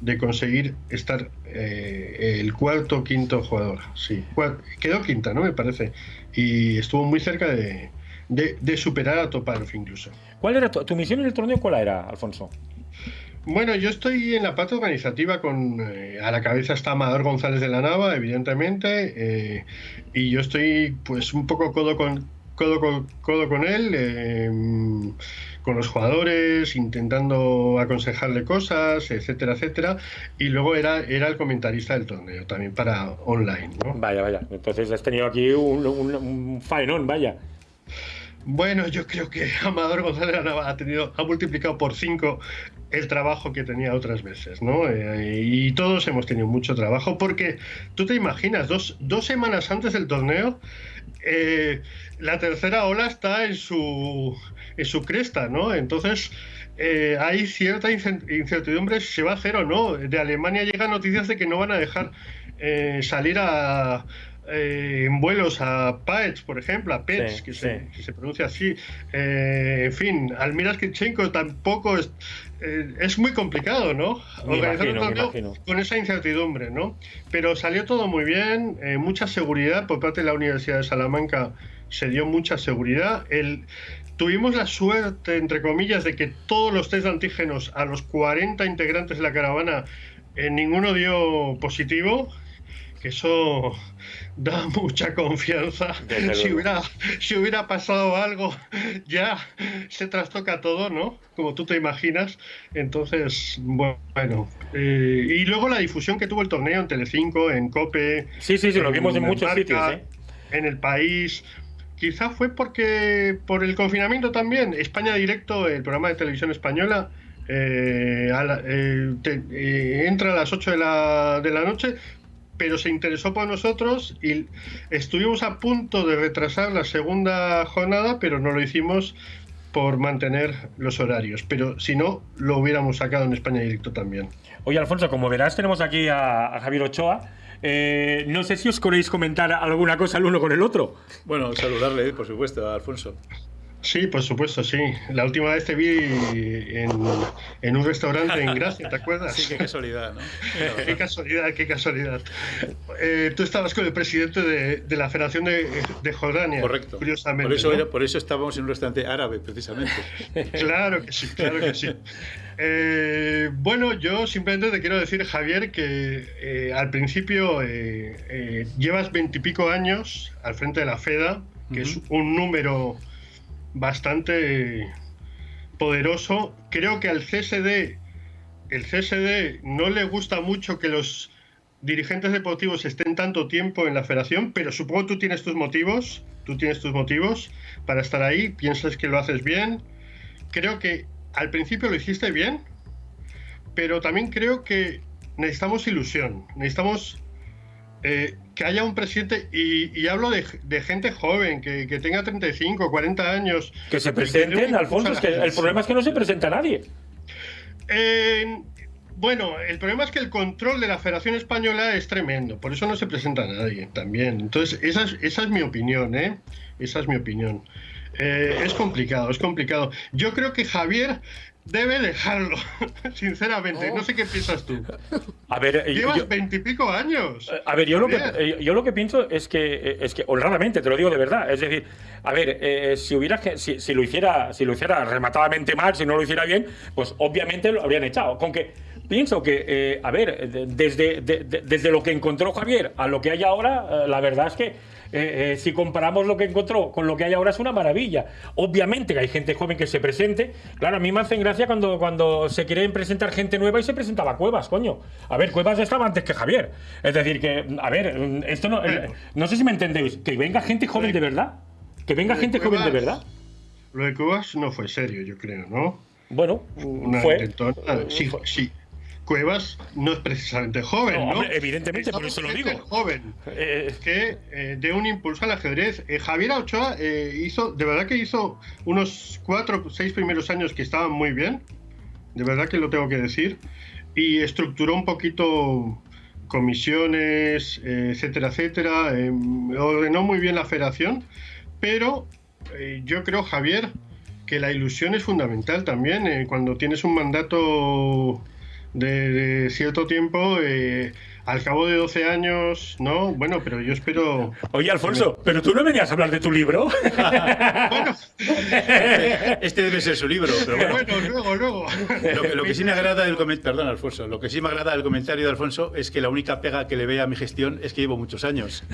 de conseguir estar eh, el cuarto o quinto jugador. Sí, quedó quinta, ¿no? Me parece. Y estuvo muy cerca de, de- de superar a Topalov incluso. ¿Cuál era tu, tu misión en el torneo? ¿Cuál era, Alfonso? Bueno, yo estoy en la parte organizativa con eh, a la cabeza está Amador González de la Nava, evidentemente, eh, y yo estoy pues un poco codo con codo con, codo con él, eh, con los jugadores, intentando aconsejarle cosas, etcétera, etcétera, y luego era, era el comentarista del torneo, también para online, ¿no? Vaya, vaya. Entonces has tenido aquí un, un, un faenón, vaya. Bueno, yo creo que Amador González ha tenido, ha multiplicado por cinco el trabajo que tenía otras veces, ¿no? Eh, y todos hemos tenido mucho trabajo porque tú te imaginas, dos, dos semanas antes del torneo, eh, la tercera ola está en su, en su cresta, ¿no? Entonces eh, hay cierta incertidumbre si se va a hacer o no. De Alemania llegan noticias de que no van a dejar eh, salir a, eh, en vuelos a Paetz, por ejemplo, a Pets, Sí, que, sí. se, que se pronuncia así. Eh, en fin, Almira Skripchenko tampoco es, eh, es muy complicado, ¿no? Me Organizar un imagino, me torneo con esa incertidumbre, ¿no? Pero salió todo muy bien, mucha seguridad por parte de la Universidad de Salamanca, se dio mucha seguridad. El, tuvimos la suerte, entre comillas, de que todos los test de antígenos a los 40 integrantes de la caravana, ninguno dio positivo, que eso da mucha confianza. Si hubiera, si hubiera pasado algo, ya se trastoca todo, ¿no? Como tú te imaginas. Entonces, bueno. eh, y luego la difusión que tuvo el torneo en Telecinco, en COPE. Sí, sí, sí, lo vimos en muchos Marca, sitios, ¿eh? En el país. Quizá fue porque por el confinamiento también. España Directo, el programa de televisión española, eh, a la- eh, te- eh, entra a las 8 de la, de la noche, pero se interesó por nosotros y estuvimos a punto de retrasar la segunda jornada, pero no lo hicimos por mantener los horarios. Pero si no, lo hubiéramos sacado en España Directo también. Oye, Alfonso, como verás, tenemos aquí a, a Javier Ochoa. Eh, no sé si os queréis comentar alguna cosa el uno con el otro. Bueno, saludarle, por supuesto, a Alfonso. Sí, por supuesto, sí. La última vez te vi en, en un restaurante en Gracia, ¿te acuerdas? Sí, qué casualidad, ¿no? Qué casualidad, qué casualidad. Eh, tú estabas con el presidente de, de la Federación de, de Jordania. Correcto. Curiosamente. Por eso, ¿no? era- por eso estábamos en un restaurante árabe, precisamente. Claro que sí, claro que sí. Eh, bueno, yo simplemente te quiero decir, Javier, que eh, al principio eh, llevas veintipico años al frente de la FEDA, que es un número bastante poderoso. Creo que al CSD, el CSD no le gusta mucho que los dirigentes deportivos estén tanto tiempo en la federación, pero supongo tú tienes tus motivos, tú tienes tus motivos para estar ahí, piensas que lo haces bien. Creo que al principio lo hiciste bien, pero también creo que necesitamos ilusión, necesitamos eh, que haya un presidente, y, hablo de, gente joven, que, tenga 35, 40 años. Que se presenten, Alfonso, es que el problema es que no se presenta nadie. bueno, el problema es que el control de la Federación Española es tremendo, por eso no se presenta nadie también. Entonces, esa es, esa es mi opinión, ¿eh? Esa es mi opinión. Eh, es complicado, es complicado. Yo creo que Javier debe dejarlo, sinceramente. No sé qué piensas tú. A ver, eh, llevas veintipico años. A ver, yo lo, que, eh, yo lo que pienso es que, es que honradamente, te lo digo de verdad, es decir, a ver, si hubiera si, si, lo hiciera, si lo hiciera rematadamente mal, si no lo hiciera bien, pues obviamente lo habrían echado. Con que pienso que, a ver, desde, desde lo que encontró Javier a lo que hay ahora, la verdad es que eh, eh, si comparamos lo que encontró con lo que hay ahora, es una maravilla. Obviamente que hay gente joven que se presente. Claro, a mí me hacen gracia cuando, cuando se quieren presentar gente nueva y se presentaba Cuevas, coño. A ver, Cuevas estaba antes que Javier. Es decir, que, a ver, esto no. Eh, no sé si me entendéis. Que venga gente joven de verdad. Que venga gente joven de verdad. Lo de Cuevas no fue serio, yo creo, ¿no? Bueno, fue. sí, sí, Cuevas no es precisamente joven, ¿no? evidentemente, por eso lo digo. joven, eh, que eh, de un impulso al ajedrez. Eh, Javier Ochoa hizo, de verdad que hizo unos cuatro, seis primeros años que estaban muy bien, de verdad que lo tengo que decir, y estructuró un poquito comisiones, etcétera, etcétera, ordenó muy bien la federación, pero yo creo, Javier, que la ilusión es fundamental también. cuando tienes un mandato de, cierto tiempo, eh, al cabo de 12 años, ¿no? Bueno, pero yo espero... Oye, Alfonso, ¿pero tú no venías a hablar de tu libro? bueno. Este debe ser su libro, pero bueno. luego, luego. Lo que, sí me agrada del comentario... Perdón, Alfonso. Lo que sí me agrada del comentario de Alfonso es que la única pega que le ve a mi gestión es que llevo muchos años.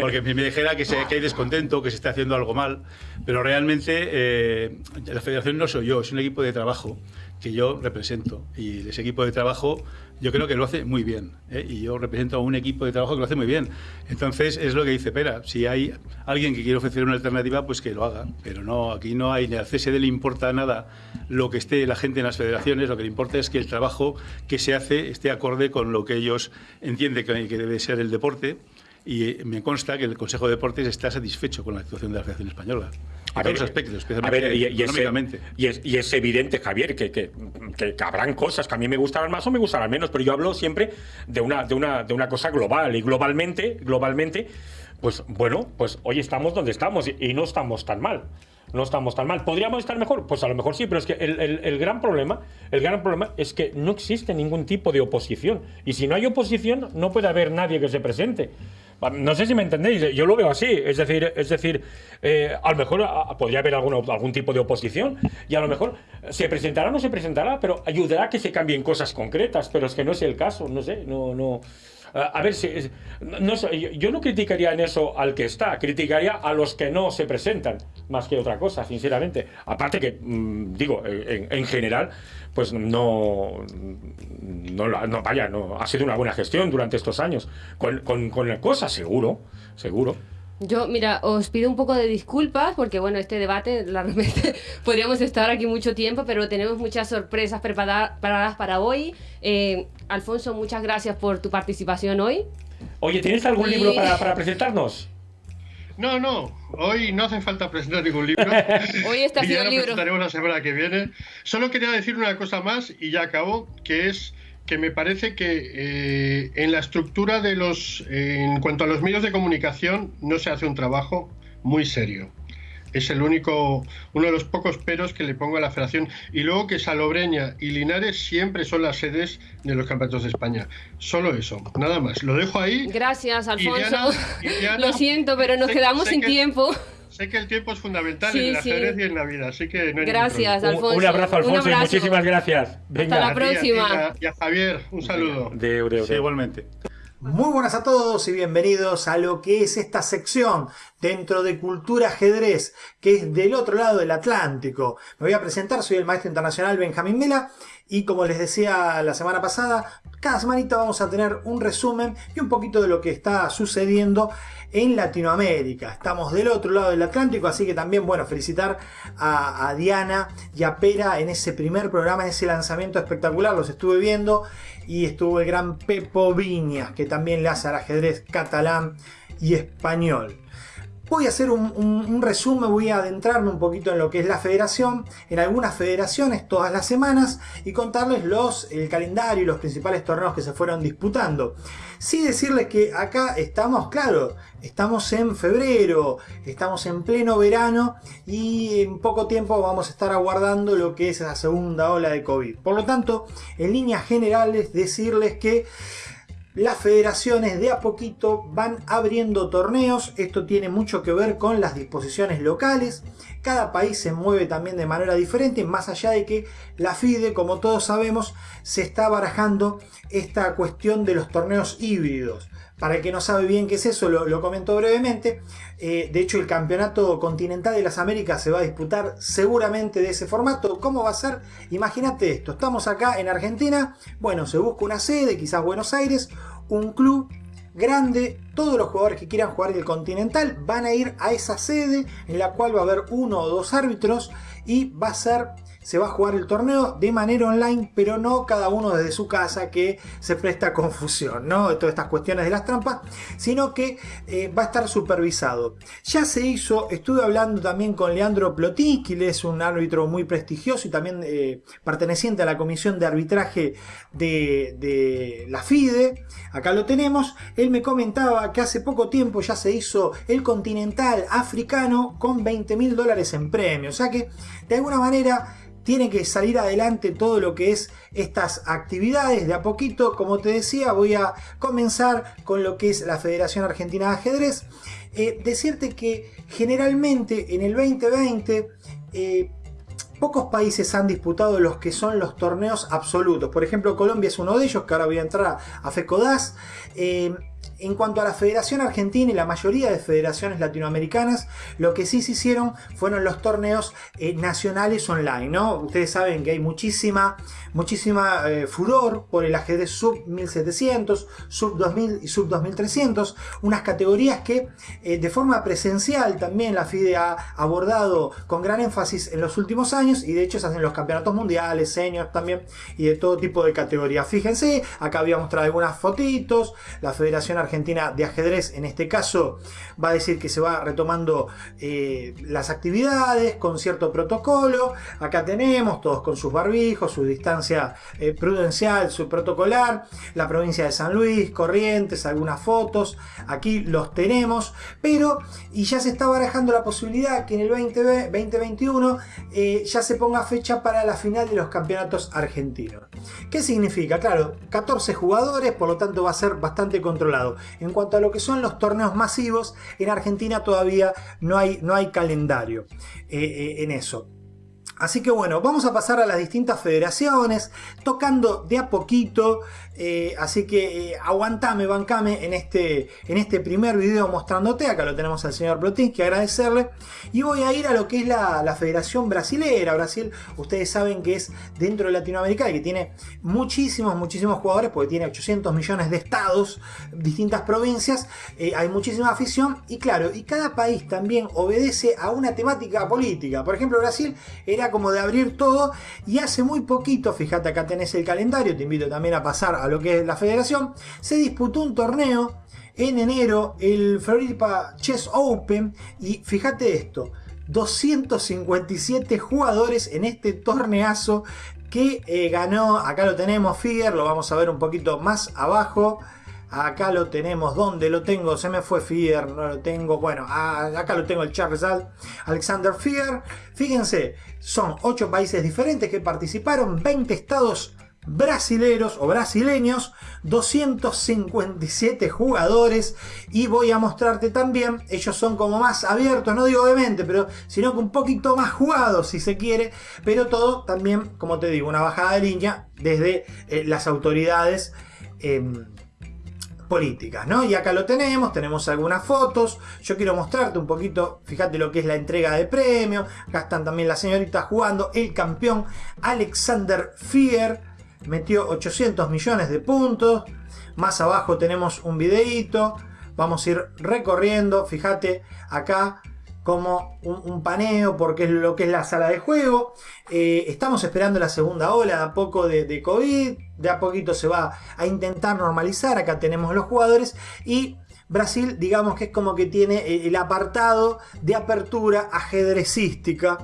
Porque me dijera que, se, que hay descontento, que se está haciendo algo mal, pero realmente eh, la federación no soy yo, es un equipo de trabajo que yo represento. Y ese equipo de trabajo yo creo que lo hace muy bien. ¿eh? Y yo represento a un equipo de trabajo que lo hace muy bien. Entonces es lo que dice Pera. Si hay alguien que quiere ofrecer una alternativa, pues que lo haga. Pero no, aquí no hay, ni al CSD le importa nada lo que esté la gente en las federaciones. Lo que le importa es que el trabajo que se hace esté acorde con lo que ellos entienden que debe ser el deporte y me consta que el Consejo de Deportes está satisfecho con la actuación de la Federación Española. A todos los aspectos, especialmente y, económicamente. Y es, evidente, Javier, que, que, que, habrán cosas que a mí me gustarán más o me gustarán menos, pero yo hablo siempre de una, de una, de una cosa global. Y globalmente, globalmente, pues bueno, pues hoy estamos donde estamos y, no estamos tan mal no estamos tan mal. ¿Podríamos estar mejor? Pues a lo mejor sí, pero es que el, el, gran problema, el gran problema es que no existe ningún tipo de oposición. Y si no hay oposición, no puede haber nadie que se presente. No sé si me entendéis, yo lo veo así. Es decir, es decir eh, a lo mejor podría haber algún tipo de oposición y a lo mejor se presentará o no se presentará, pero ayudará a que se cambien cosas concretas. Pero es que no es el caso, no sé, no. no a ver, si, no, yo no criticaría en eso al que está, criticaría a los que no se presentan, más que otra cosa, sinceramente. Aparte que, mm, digo, en, general, pues no, no, vaya, no, ha sido una buena gestión durante estos años. Con, con, con la cosa, seguro, seguro. Yo, mira, os pido un poco de disculpas porque, bueno, este debate, realmente podríamos estar aquí mucho tiempo, pero tenemos muchas sorpresas preparadas para hoy. Eh, Alfonso, muchas gracias por tu participación hoy. Oye, ¿tienes algún libro para, presentarnos? No, no, hoy no hace falta presentar ningún libro. hoy está haciendo el libro. presentaremos la semana que viene. Solo quería decir una cosa más y ya acabo, que es que me parece que eh, en la estructura de los, en cuanto a los medios de comunicación, no se hace un trabajo muy serio. Es el único, uno de los pocos peros que le pongo a la federación. Y luego que Salobreña y Linares siempre son las sedes de los campeonatos de España. Solo eso, nada más. Lo dejo ahí. Gracias, Alfonso. Lo siento, pero nos quedamos sin tiempo. Sé que el tiempo es fundamental en la ajedrez y en la vida, así que no hay Gracias, Alfonso. Un, abrazo, Alfonso, y muchísimas gracias. Hasta la próxima. Y a, Javier, un saludo. De, igualmente. Muy buenas a todos y bienvenidos a lo que es esta sección dentro de Cultura Ajedrez, que es del otro lado del Atlántico. Me voy a presentar, soy el maestro internacional Benjamín Mela y como les decía la semana pasada, cada semanita vamos a tener un resumen y un poquito de lo que está sucediendo en Latinoamérica. Estamos del otro lado del Atlántico, así que también, bueno, felicitar a, Diana y a Pera en ese primer programa, en ese lanzamiento espectacular, los estuve viendo y estuvo el gran Pepo Viñas, que también le hace al ajedrez catalán y español. Voy a hacer un, resumen, voy a adentrarme un poquito en lo que es la federación, en algunas federaciones todas las semanas y contarles los, el calendario y los principales torneos que se fueron disputando. Sí decirles que acá estamos, claro, estamos en febrero, estamos en pleno verano y en poco tiempo vamos a estar aguardando lo que es la segunda ola de COVID. Por lo tanto, en líneas generales decirles que las federaciones de a poquito van abriendo torneos, esto tiene mucho que ver con las disposiciones locales, cada país se mueve también de manera diferente, más allá de que la FIDE, como todos sabemos, se está barajando esta cuestión de los torneos híbridos. Para el que no sabe bien qué es eso, lo, comento brevemente. Eh, de hecho, el Campeonato Continental de las Américas se va a disputar seguramente de ese formato. ¿Cómo va a ser? Imagínate esto. Estamos acá en Argentina. Bueno, se busca una sede, quizás Buenos Aires, un club grande, todos los jugadores que quieran jugar el Continental van a ir a esa sede en la cual va a haber uno o dos árbitros y va a ser se va a jugar el torneo de manera online, pero no cada uno desde su casa que se presta confusión, ¿no? Todas estas cuestiones de las trampas, sino que eh, va a estar supervisado. Ya se hizo, estuve hablando también con Leandro Plotinski, que es un árbitro muy prestigioso y también eh, perteneciente a la comisión de arbitraje de, de la FIDE, acá lo tenemos, él me comentaba que hace poco tiempo ya se hizo el continental africano con 20 mil dólares en premio, o sea que de alguna manera tiene que salir adelante todo lo que es estas actividades de a poquito. Como te decía, voy a comenzar con lo que es la Federación Argentina de Ajedrez. Eh, decirte que generalmente en el 2020 eh, pocos países han disputado los que son los torneos absolutos. Por ejemplo, Colombia es uno de ellos, que ahora voy a entrar a FECODAS. Eh, en cuanto a la Federación Argentina y la mayoría de federaciones latinoamericanas, lo que sí se hicieron fueron los torneos eh, nacionales online, ¿no? Ustedes saben que hay muchísima, muchísima eh, furor por el ajedrez sub 1700, sub 2000 y sub 2300, unas categorías que eh, de forma presencial también la FIDE ha abordado con gran énfasis en los últimos años y de hecho se hacen los campeonatos mundiales, seniors también y de todo tipo de categorías. Fíjense, acá había mostrado algunas fotitos, la Federación Argentina de Ajedrez en este caso va a decir que se va retomando eh, las actividades con cierto protocolo. Acá tenemos todos con sus barbijos, su distancia eh, prudencial, su protocolar. La provincia de San Luis, Corrientes, algunas fotos. Aquí los tenemos. Pero, y ya se está barajando la posibilidad que en el 2021 eh, ya se ponga fecha para la final de los campeonatos argentinos. ¿Qué significa? Claro, 14 jugadores, por lo tanto va a ser bastante controlado. En cuanto a lo que son los torneos masivos, en Argentina todavía no hay, no hay calendario eh, eh, en eso. Así que bueno, vamos a pasar a las distintas federaciones, tocando de a poquito eh, así que eh, aguantame, bancame en este, en este primer video mostrándote. Acá lo tenemos al señor Plotinsky, agradecerle. Y voy a ir a lo que es la, Federación Brasilera. Brasil, ustedes saben que es dentro de Latinoamérica y que tiene muchísimos, muchísimos jugadores, porque tiene 800 millones de estados, distintas provincias. Eh, hay muchísima afición y claro, y cada país también obedece a una temática política. Por ejemplo, Brasil era como de abrir todo y hace muy poquito, fíjate acá tenés el calendario, te invito también a pasar a lo que es la federación, se disputó un torneo en enero, el Florida Chess Open, y fíjate esto, 257 jugadores en este torneazo que eh, ganó, acá lo tenemos Fier, lo vamos a ver un poquito más abajo, acá lo tenemos, ¿dónde lo tengo? Se me fue Fier, no lo tengo, bueno, acá lo tengo el Charles Alexander Fier, fíjense, son 8 países diferentes que participaron, 20 estados brasileros o brasileños, 257 jugadores y voy a mostrarte también, ellos son como más abiertos, no digo de pero sino que un poquito más jugados si se quiere, pero todo también, como te digo, una bajada de línea desde eh, las autoridades. Em, políticas, ¿no? Y acá lo tenemos, tenemos algunas fotos. Yo quiero mostrarte un poquito, fíjate lo que es la entrega de premio. Acá están también las señoritas jugando. El campeón Alexander Fier metió 800 millones de puntos. Más abajo tenemos un videíto. Vamos a ir recorriendo, fíjate acá como un, paneo porque es lo que es la sala de juego. Eh, estamos esperando la segunda ola de a poco de, de, COVID, de a poquito se va a intentar normalizar, acá tenemos los jugadores y Brasil digamos que es como que tiene el apartado de apertura ajedrecística.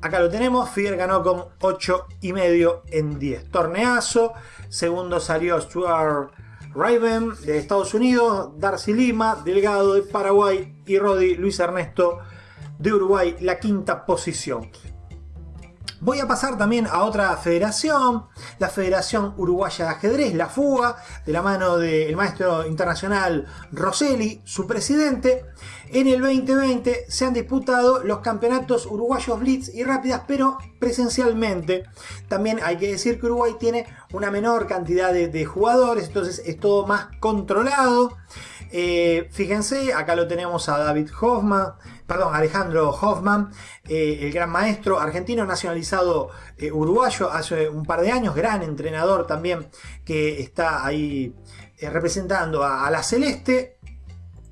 Acá lo tenemos, Fier ganó con 8 y medio en 10. Torneazo, segundo salió Stuart Raven de Estados Unidos, Darcy Lima, Delgado de Paraguay y Rodi Luis Ernesto de Uruguay, la quinta posición. Voy a pasar también a otra federación, la Federación Uruguaya de Ajedrez, la FUA, de la mano del maestro internacional Rosselli, su presidente. En el 2020 se han disputado los campeonatos uruguayos Blitz y Rápidas, pero presencialmente. También hay que decir que Uruguay tiene una menor cantidad de, jugadores, entonces es todo más controlado. Eh, fíjense, acá lo tenemos a David Hoffman, perdón, Alejandro Hoffman, eh, el gran maestro argentino nacionalizado eh, uruguayo hace un par de años, gran entrenador también que está ahí representando a, la Celeste.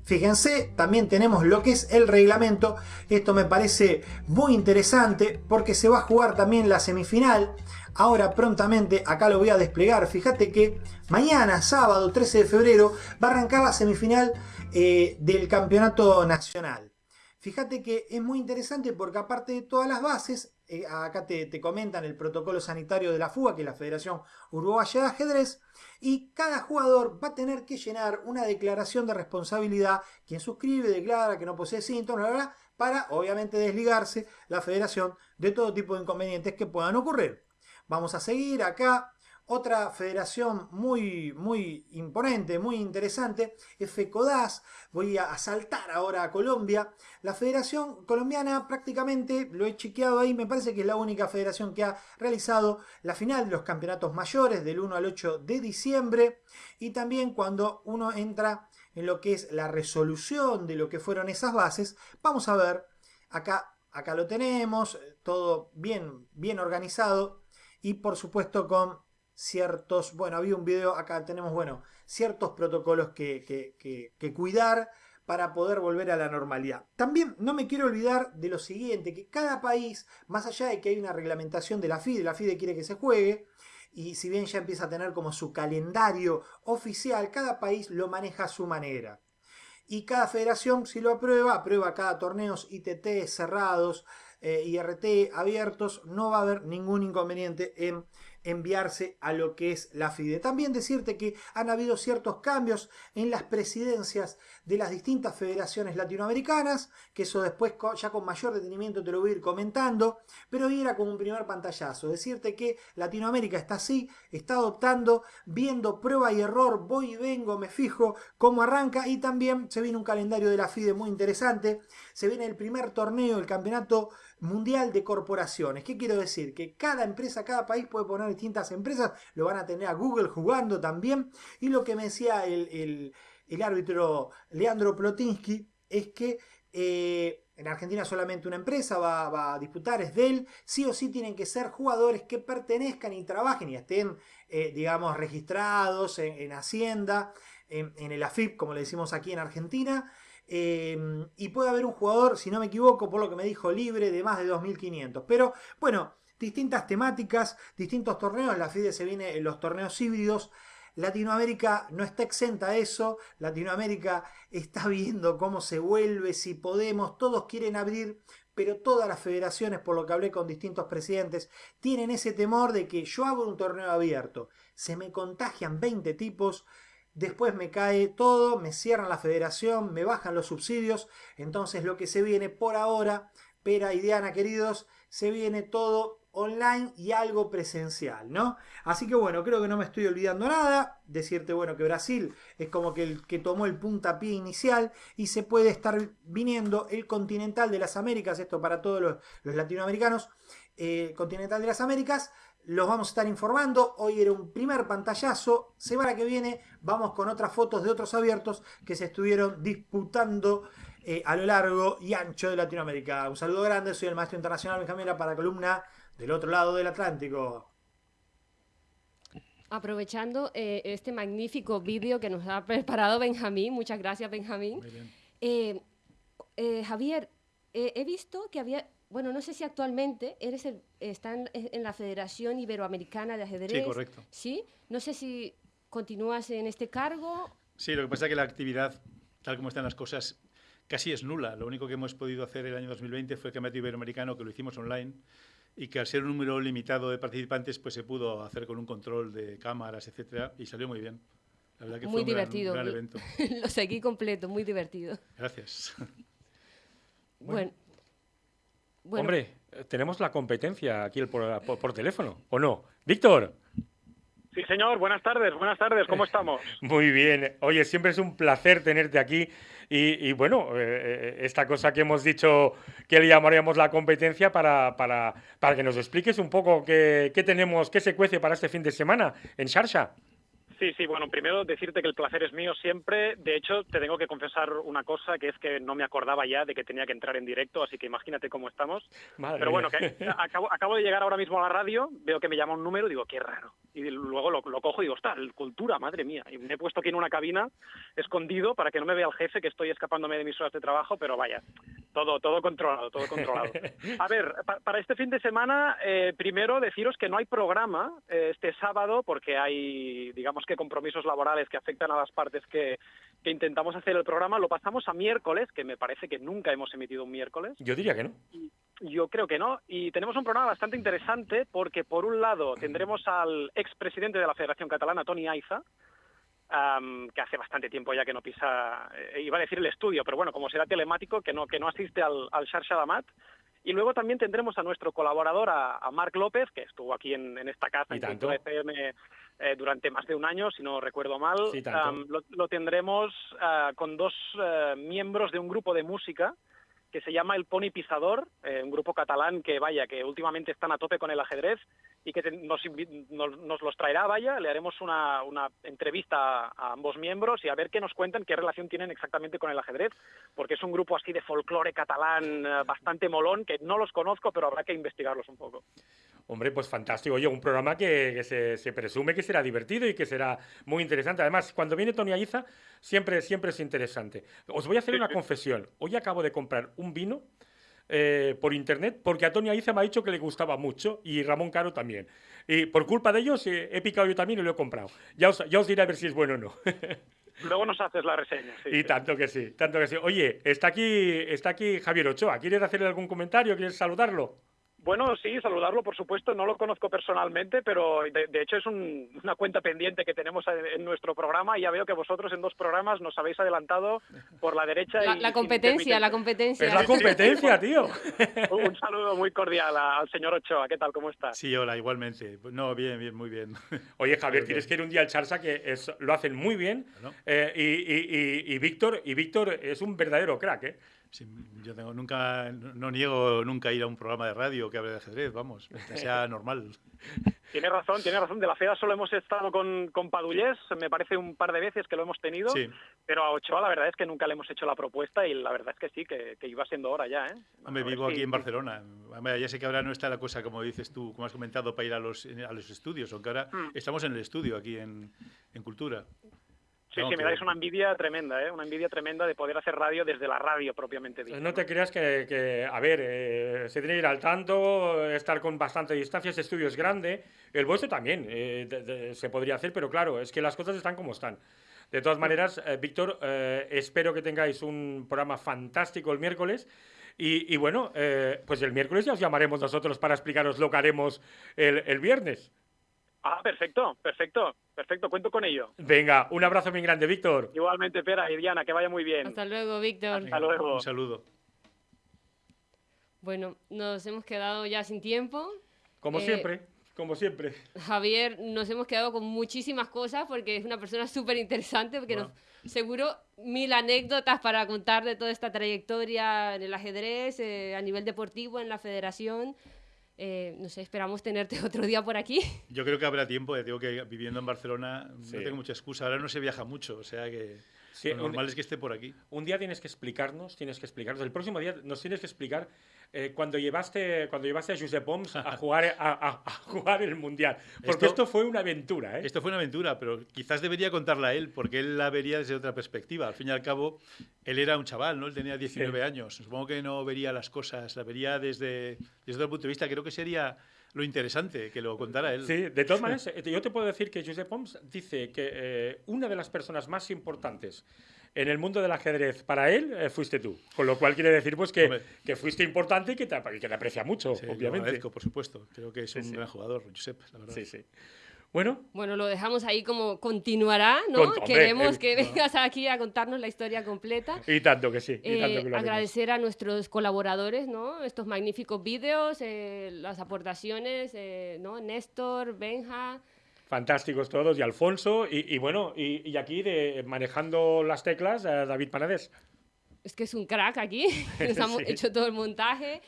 Fíjense, también tenemos lo que es el reglamento. Esto me parece muy interesante porque se va a jugar también la semifinal. Ahora prontamente, acá lo voy a desplegar. Fíjate que mañana, sábado 13 de febrero, va a arrancar la semifinal eh, del campeonato nacional. Fíjate que es muy interesante porque aparte de todas las bases, eh, acá te, te, comentan el protocolo sanitario de la FUA, que es la Federación Uruguaya de Ajedrez, y cada jugador va a tener que llenar una declaración de responsabilidad, quien suscribe, declara que no posee síntomas, para obviamente desligarse la federación de todo tipo de inconvenientes que puedan ocurrir. Vamos a seguir acá. Otra federación muy, muy imponente, muy interesante, es FECODAS. Voy a saltar ahora a Colombia. La federación colombiana prácticamente, lo he chequeado ahí, me parece que es la única federación que ha realizado la final de los campeonatos mayores del 1 al 8 de diciembre. Y también cuando uno entra en lo que es la resolución de lo que fueron esas bases, vamos a ver, acá, acá lo tenemos, todo bien, bien organizado y por supuesto con ciertos, bueno, había un video, acá tenemos, bueno, ciertos protocolos que, que, cuidar para poder volver a la normalidad. También no me quiero olvidar de lo siguiente, que cada país, más allá de que hay una reglamentación de la FIDE, la FIDE quiere que se juegue, y si bien ya empieza a tener como su calendario oficial, cada país lo maneja a su manera. Y cada federación, si lo aprueba, aprueba cada torneos ITT cerrados, eh, IRT abiertos, no va a haber ningún inconveniente en enviarse a lo que es la FIDE. También decirte que han habido ciertos cambios en las presidencias de las distintas federaciones latinoamericanas, que eso después ya con mayor detenimiento te lo voy a ir comentando, pero hoy era como un primer pantallazo, decirte que Latinoamérica está así, está adoptando, viendo prueba y error, voy y vengo, me fijo cómo arranca y también se viene un calendario de la FIDE muy interesante, se viene el primer torneo, el campeonato mundial de corporaciones. ¿Qué quiero decir? Que cada empresa, cada país puede poner distintas empresas, lo van a tener a Google jugando también. Y lo que me decía el, árbitro Leandro Plotinsky es que eh, en Argentina solamente una empresa va, a disputar, es de él. Sí o sí tienen que ser jugadores que pertenezcan y trabajen y estén, eh, digamos, registrados en, Hacienda, en, en, el AFIP, como le decimos aquí en Argentina. Em, y puede haber un jugador, si no me equivoco, por lo que me dijo, libre de más de 2.500. Pero bueno, distintas temáticas, distintos torneos. La FIDE se viene en los torneos híbridos. Latinoamérica no está exenta a eso. Latinoamérica está viendo cómo se vuelve, si podemos. Todos quieren abrir, pero todas las federaciones, por lo que hablé con distintos presidentes, tienen ese temor de que yo hago un torneo abierto. Se me contagian 20 tipos después me cae todo, me cierran la federación, me bajan los subsidios, entonces lo que se viene por ahora, Pera y Diana queridos, se viene todo online y algo presencial, ¿no? Así que bueno, creo que no me estoy olvidando nada, decirte bueno que Brasil es como que el que tomó el puntapié inicial y se puede estar viniendo el continental de las Américas, esto para todos los, latinoamericanos, eh, continental de las Américas, los vamos a estar informando. Hoy era un primer pantallazo. Semana que viene vamos con otras fotos de otros abiertos que se estuvieron disputando eh, a lo largo y ancho de Latinoamérica. Un saludo grande, soy el maestro internacional Benjamín para columna del otro lado del Atlántico. Aprovechando eh, este magnífico vídeo que nos ha preparado Benjamín, muchas gracias Benjamín. Eh, eh, Javier, eh, he visto que había, bueno, no sé si actualmente eres el, está en, en la Federación Iberoamericana de Ajedrez. Sí, correcto. Sí, no sé si continúas en este cargo. Sí, lo que pasa es que la actividad, tal como están las cosas, casi es nula. Lo único que hemos podido hacer el año 2020 fue el Campeonato Iberoamericano, que lo hicimos online, y que al ser un número limitado de participantes, pues se pudo hacer con un control de cámaras, etcétera, y salió muy bien. La verdad que muy fue un gran- divertido. un gran evento. Lo seguí completo, muy divertido. Gracias. Bueno. bueno, Hombre, tenemos la competencia aquí el por, por- por teléfono, ¿o no? Víctor. Sí, señor, buenas tardes, buenas tardes, ¿cómo estamos? Muy bien. Oye, siempre es un placer tenerte aquí. Y, y bueno, eh, eh, esta cosa que hemos dicho que le llamaríamos la competencia para, para, para que nos expliques un poco qué, qué tenemos, qué se cuece para este fin de semana en Sharsha. Sí, sí, bueno, primero decirte que el placer es mío siempre. De hecho, te tengo que confesar una cosa, que es que no me acordaba ya de que tenía que entrar en directo, así que imagínate cómo estamos. Madre Pero bueno, que acabo, acabo de llegar ahora mismo a la radio, veo que me llama un número y digo, qué raro. Y luego lo, lo cojo y digo, está, cultura, madre mía. Y me he puesto aquí en una cabina, escondido, para que no me vea el jefe, que estoy escapándome de mis horas de trabajo, pero vaya, todo, todo controlado, todo controlado. A ver, pa- para este fin de semana, eh, primero deciros que no hay programa eh, este sábado, porque hay, digamos que compromisos laborales que afectan a las partes que, que intentamos hacer el programa. Lo pasamos a miércoles, que me parece que nunca hemos emitido un miércoles. Yo diría que no. Yo creo que no. Y tenemos un programa bastante interesante porque, por un lado, tendremos al expresidente de la Federación Catalana, Tony Aiza, que hace bastante tiempo ya que no pisa, eh, iba a decir el estudio, pero bueno, como será telemático, que no, que no asiste al, al Xarxa Damat. Y luego también tendremos a nuestro colaborador, a, a Marc López, que estuvo aquí en, en esta casa, Y en tanto. FM, eh, durante más de un año, si no recuerdo mal. Sí. Am, lo, lo tendremos ah, con dos eh, miembros de un grupo de música que se llama El Pony Pisador, eh, un grupo catalán que, vaya, que últimamente están a tope con el ajedrez y que te- nos, invi- nos, nos los traerá, vaya, le haremos una, una entrevista a, a ambos miembros y a ver qué nos cuentan, qué relación tienen exactamente con el ajedrez, porque es un grupo así de folclore catalán eh, bastante molón, que no los conozco, pero habrá que investigarlos un poco. Hombre, pues fantástico. Oye, un programa que, que se, se presume que será divertido y que será muy interesante. Además, cuando viene Tony Aiza, siempre, siempre es interesante. Os voy a hacer una confesión. Hoy acabo de comprar un vino eh, por internet porque a Tony Aiza me ha dicho que le gustaba mucho y Ramón Caro también. Y por culpa de ellos eh, he picado yo también y lo he comprado. Ya os, ya os diré a ver si es bueno o no. Luego nos haces la reseña. sí, y tanto que sí, tanto que sí. Oye, está aquí, está aquí Javier Ochoa. ¿Quieres hacerle algún comentario? ¿Quieres saludarlo? Bueno, sí, saludarlo, por supuesto. No lo conozco personalmente, pero de, de hecho es un- una cuenta pendiente que tenemos en, en nuestro programa y ya veo que vosotros en dos programas nos habéis adelantado por la derecha. la, y la competencia, la competencia. Es la competencia, tío. Un saludo muy cordial a- al señor Ochoa. ¿Qué tal? ¿Cómo está? Sí, hola, igualmente. No, bien, bien, muy bien. Oye, Javier, Muy tienes bien. que ir un día al Charsa que es- lo hacen muy bien. Bueno. eh, y, y- y- y Víctor, y Víctor es un verdadero crack, ¿eh? Sí, yo tengo, nunca, no, niego nunca ir a un programa de radio que hable de ajedrez, vamos, que sea normal. Tiene razón, tiene razón. De la FEDA solo hemos estado con, con Padullés, me parece un par de veces que lo hemos tenido, Sí. pero a Ochoa la verdad es que nunca le hemos hecho la propuesta y la verdad es que sí, que, que iba siendo hora ya, ¿eh? Hombre, vivo si- aquí en Barcelona. Hombre, ya sé que ahora no está la cosa, como dices tú, como has comentado, para ir a los, a los estudios, aunque ahora Mm. estamos en el estudio aquí en, en Cultura. Sí, No, sí, me dais una envidia tremenda, ¿eh? Una envidia tremenda de poder hacer radio desde la radio propiamente dicha. No te creas que, que, a ver, eh, se tiene que ir al tanto, estar con bastante distancia, este estudio es grande, el vuestro también eh, de- de- se podría hacer, pero claro, es que las cosas están como están. De todas maneras, eh, Víctor, espero que tengáis un programa fantástico el miércoles. Y, y bueno, pues el miércoles ya os llamaremos nosotros para explicaros lo que haremos el, el viernes. Ah, perfecto, perfecto, perfecto, cuento con ello. Venga, un abrazo muy grande, Víctor. Igualmente, Pera y Diana, que vaya muy bien. Hasta luego, Víctor. Hasta luego. Un saludo. Bueno, nos hemos quedado ya sin tiempo. Como Eh, siempre, como siempre. Javier, nos hemos quedado con muchísimas cosas porque es una persona súper interesante, porque Wow. nos, seguro mil anécdotas para contar de toda esta trayectoria en el ajedrez, eh, a nivel deportivo, en la federación. Eh, no sé, esperamos tenerte otro día por aquí. Yo creo que habrá tiempo, ya digo que viviendo en Barcelona Sí. no tengo mucha excusa. Ahora no se viaja mucho, o sea que Lo un- normal es que esté por aquí. Un día tienes que explicarnos, tienes que explicarnos. El próximo día nos tienes que explicar eh, cuando llevaste cuando llevaste a Josep Oms a jugar a, a- a jugar el mundial, porque Esto- esto, fue una aventura, ¿eh? Esto fue una aventura, pero quizás debería contarla él, porque él la vería desde otra perspectiva. Al fin y al cabo, él era un chaval, ¿no? Él tenía 19 Sí. años. Supongo que no vería las cosas, la vería desde, desde otro punto de vista. Creo que sería lo interesante que lo contara él. Sí, de todas maneras, eh, yo te puedo decir que Josep Oms dice que eh, una de las personas más importantes en el mundo del ajedrez para él eh, fuiste tú. Con lo cual quiere decir pues que, que fuiste importante y que te, que te aprecia mucho, Sí, lo obviamente. agradezco, por supuesto. Creo que es un sí. gran jugador, Josep, la verdad. Sí, sí. Bueno, Bueno, lo dejamos ahí como continuará, ¿no? Con- Queremos eh, que vengas aquí a contarnos la historia completa. y tanto que sí. y Eh, tanto que lo agradecer a nuestros colaboradores, ¿no? Estos magníficos vídeos, eh, las aportaciones, eh, ¿no? Néstor, Benja. Fantásticos todos, y Alfonso, y, y bueno, y, y aquí de, manejando las teclas, eh, David Panades. Es que es un crack aquí. Nos hemos Sí. hecho todo el montaje.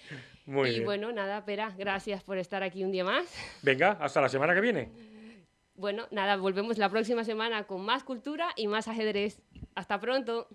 Muy y bien. bueno, nada, Pera, gracias por estar aquí un día más. Venga, hasta la semana que viene. Bueno, nada, volvemos la próxima semana con más cultura y más ajedrez. Hasta pronto.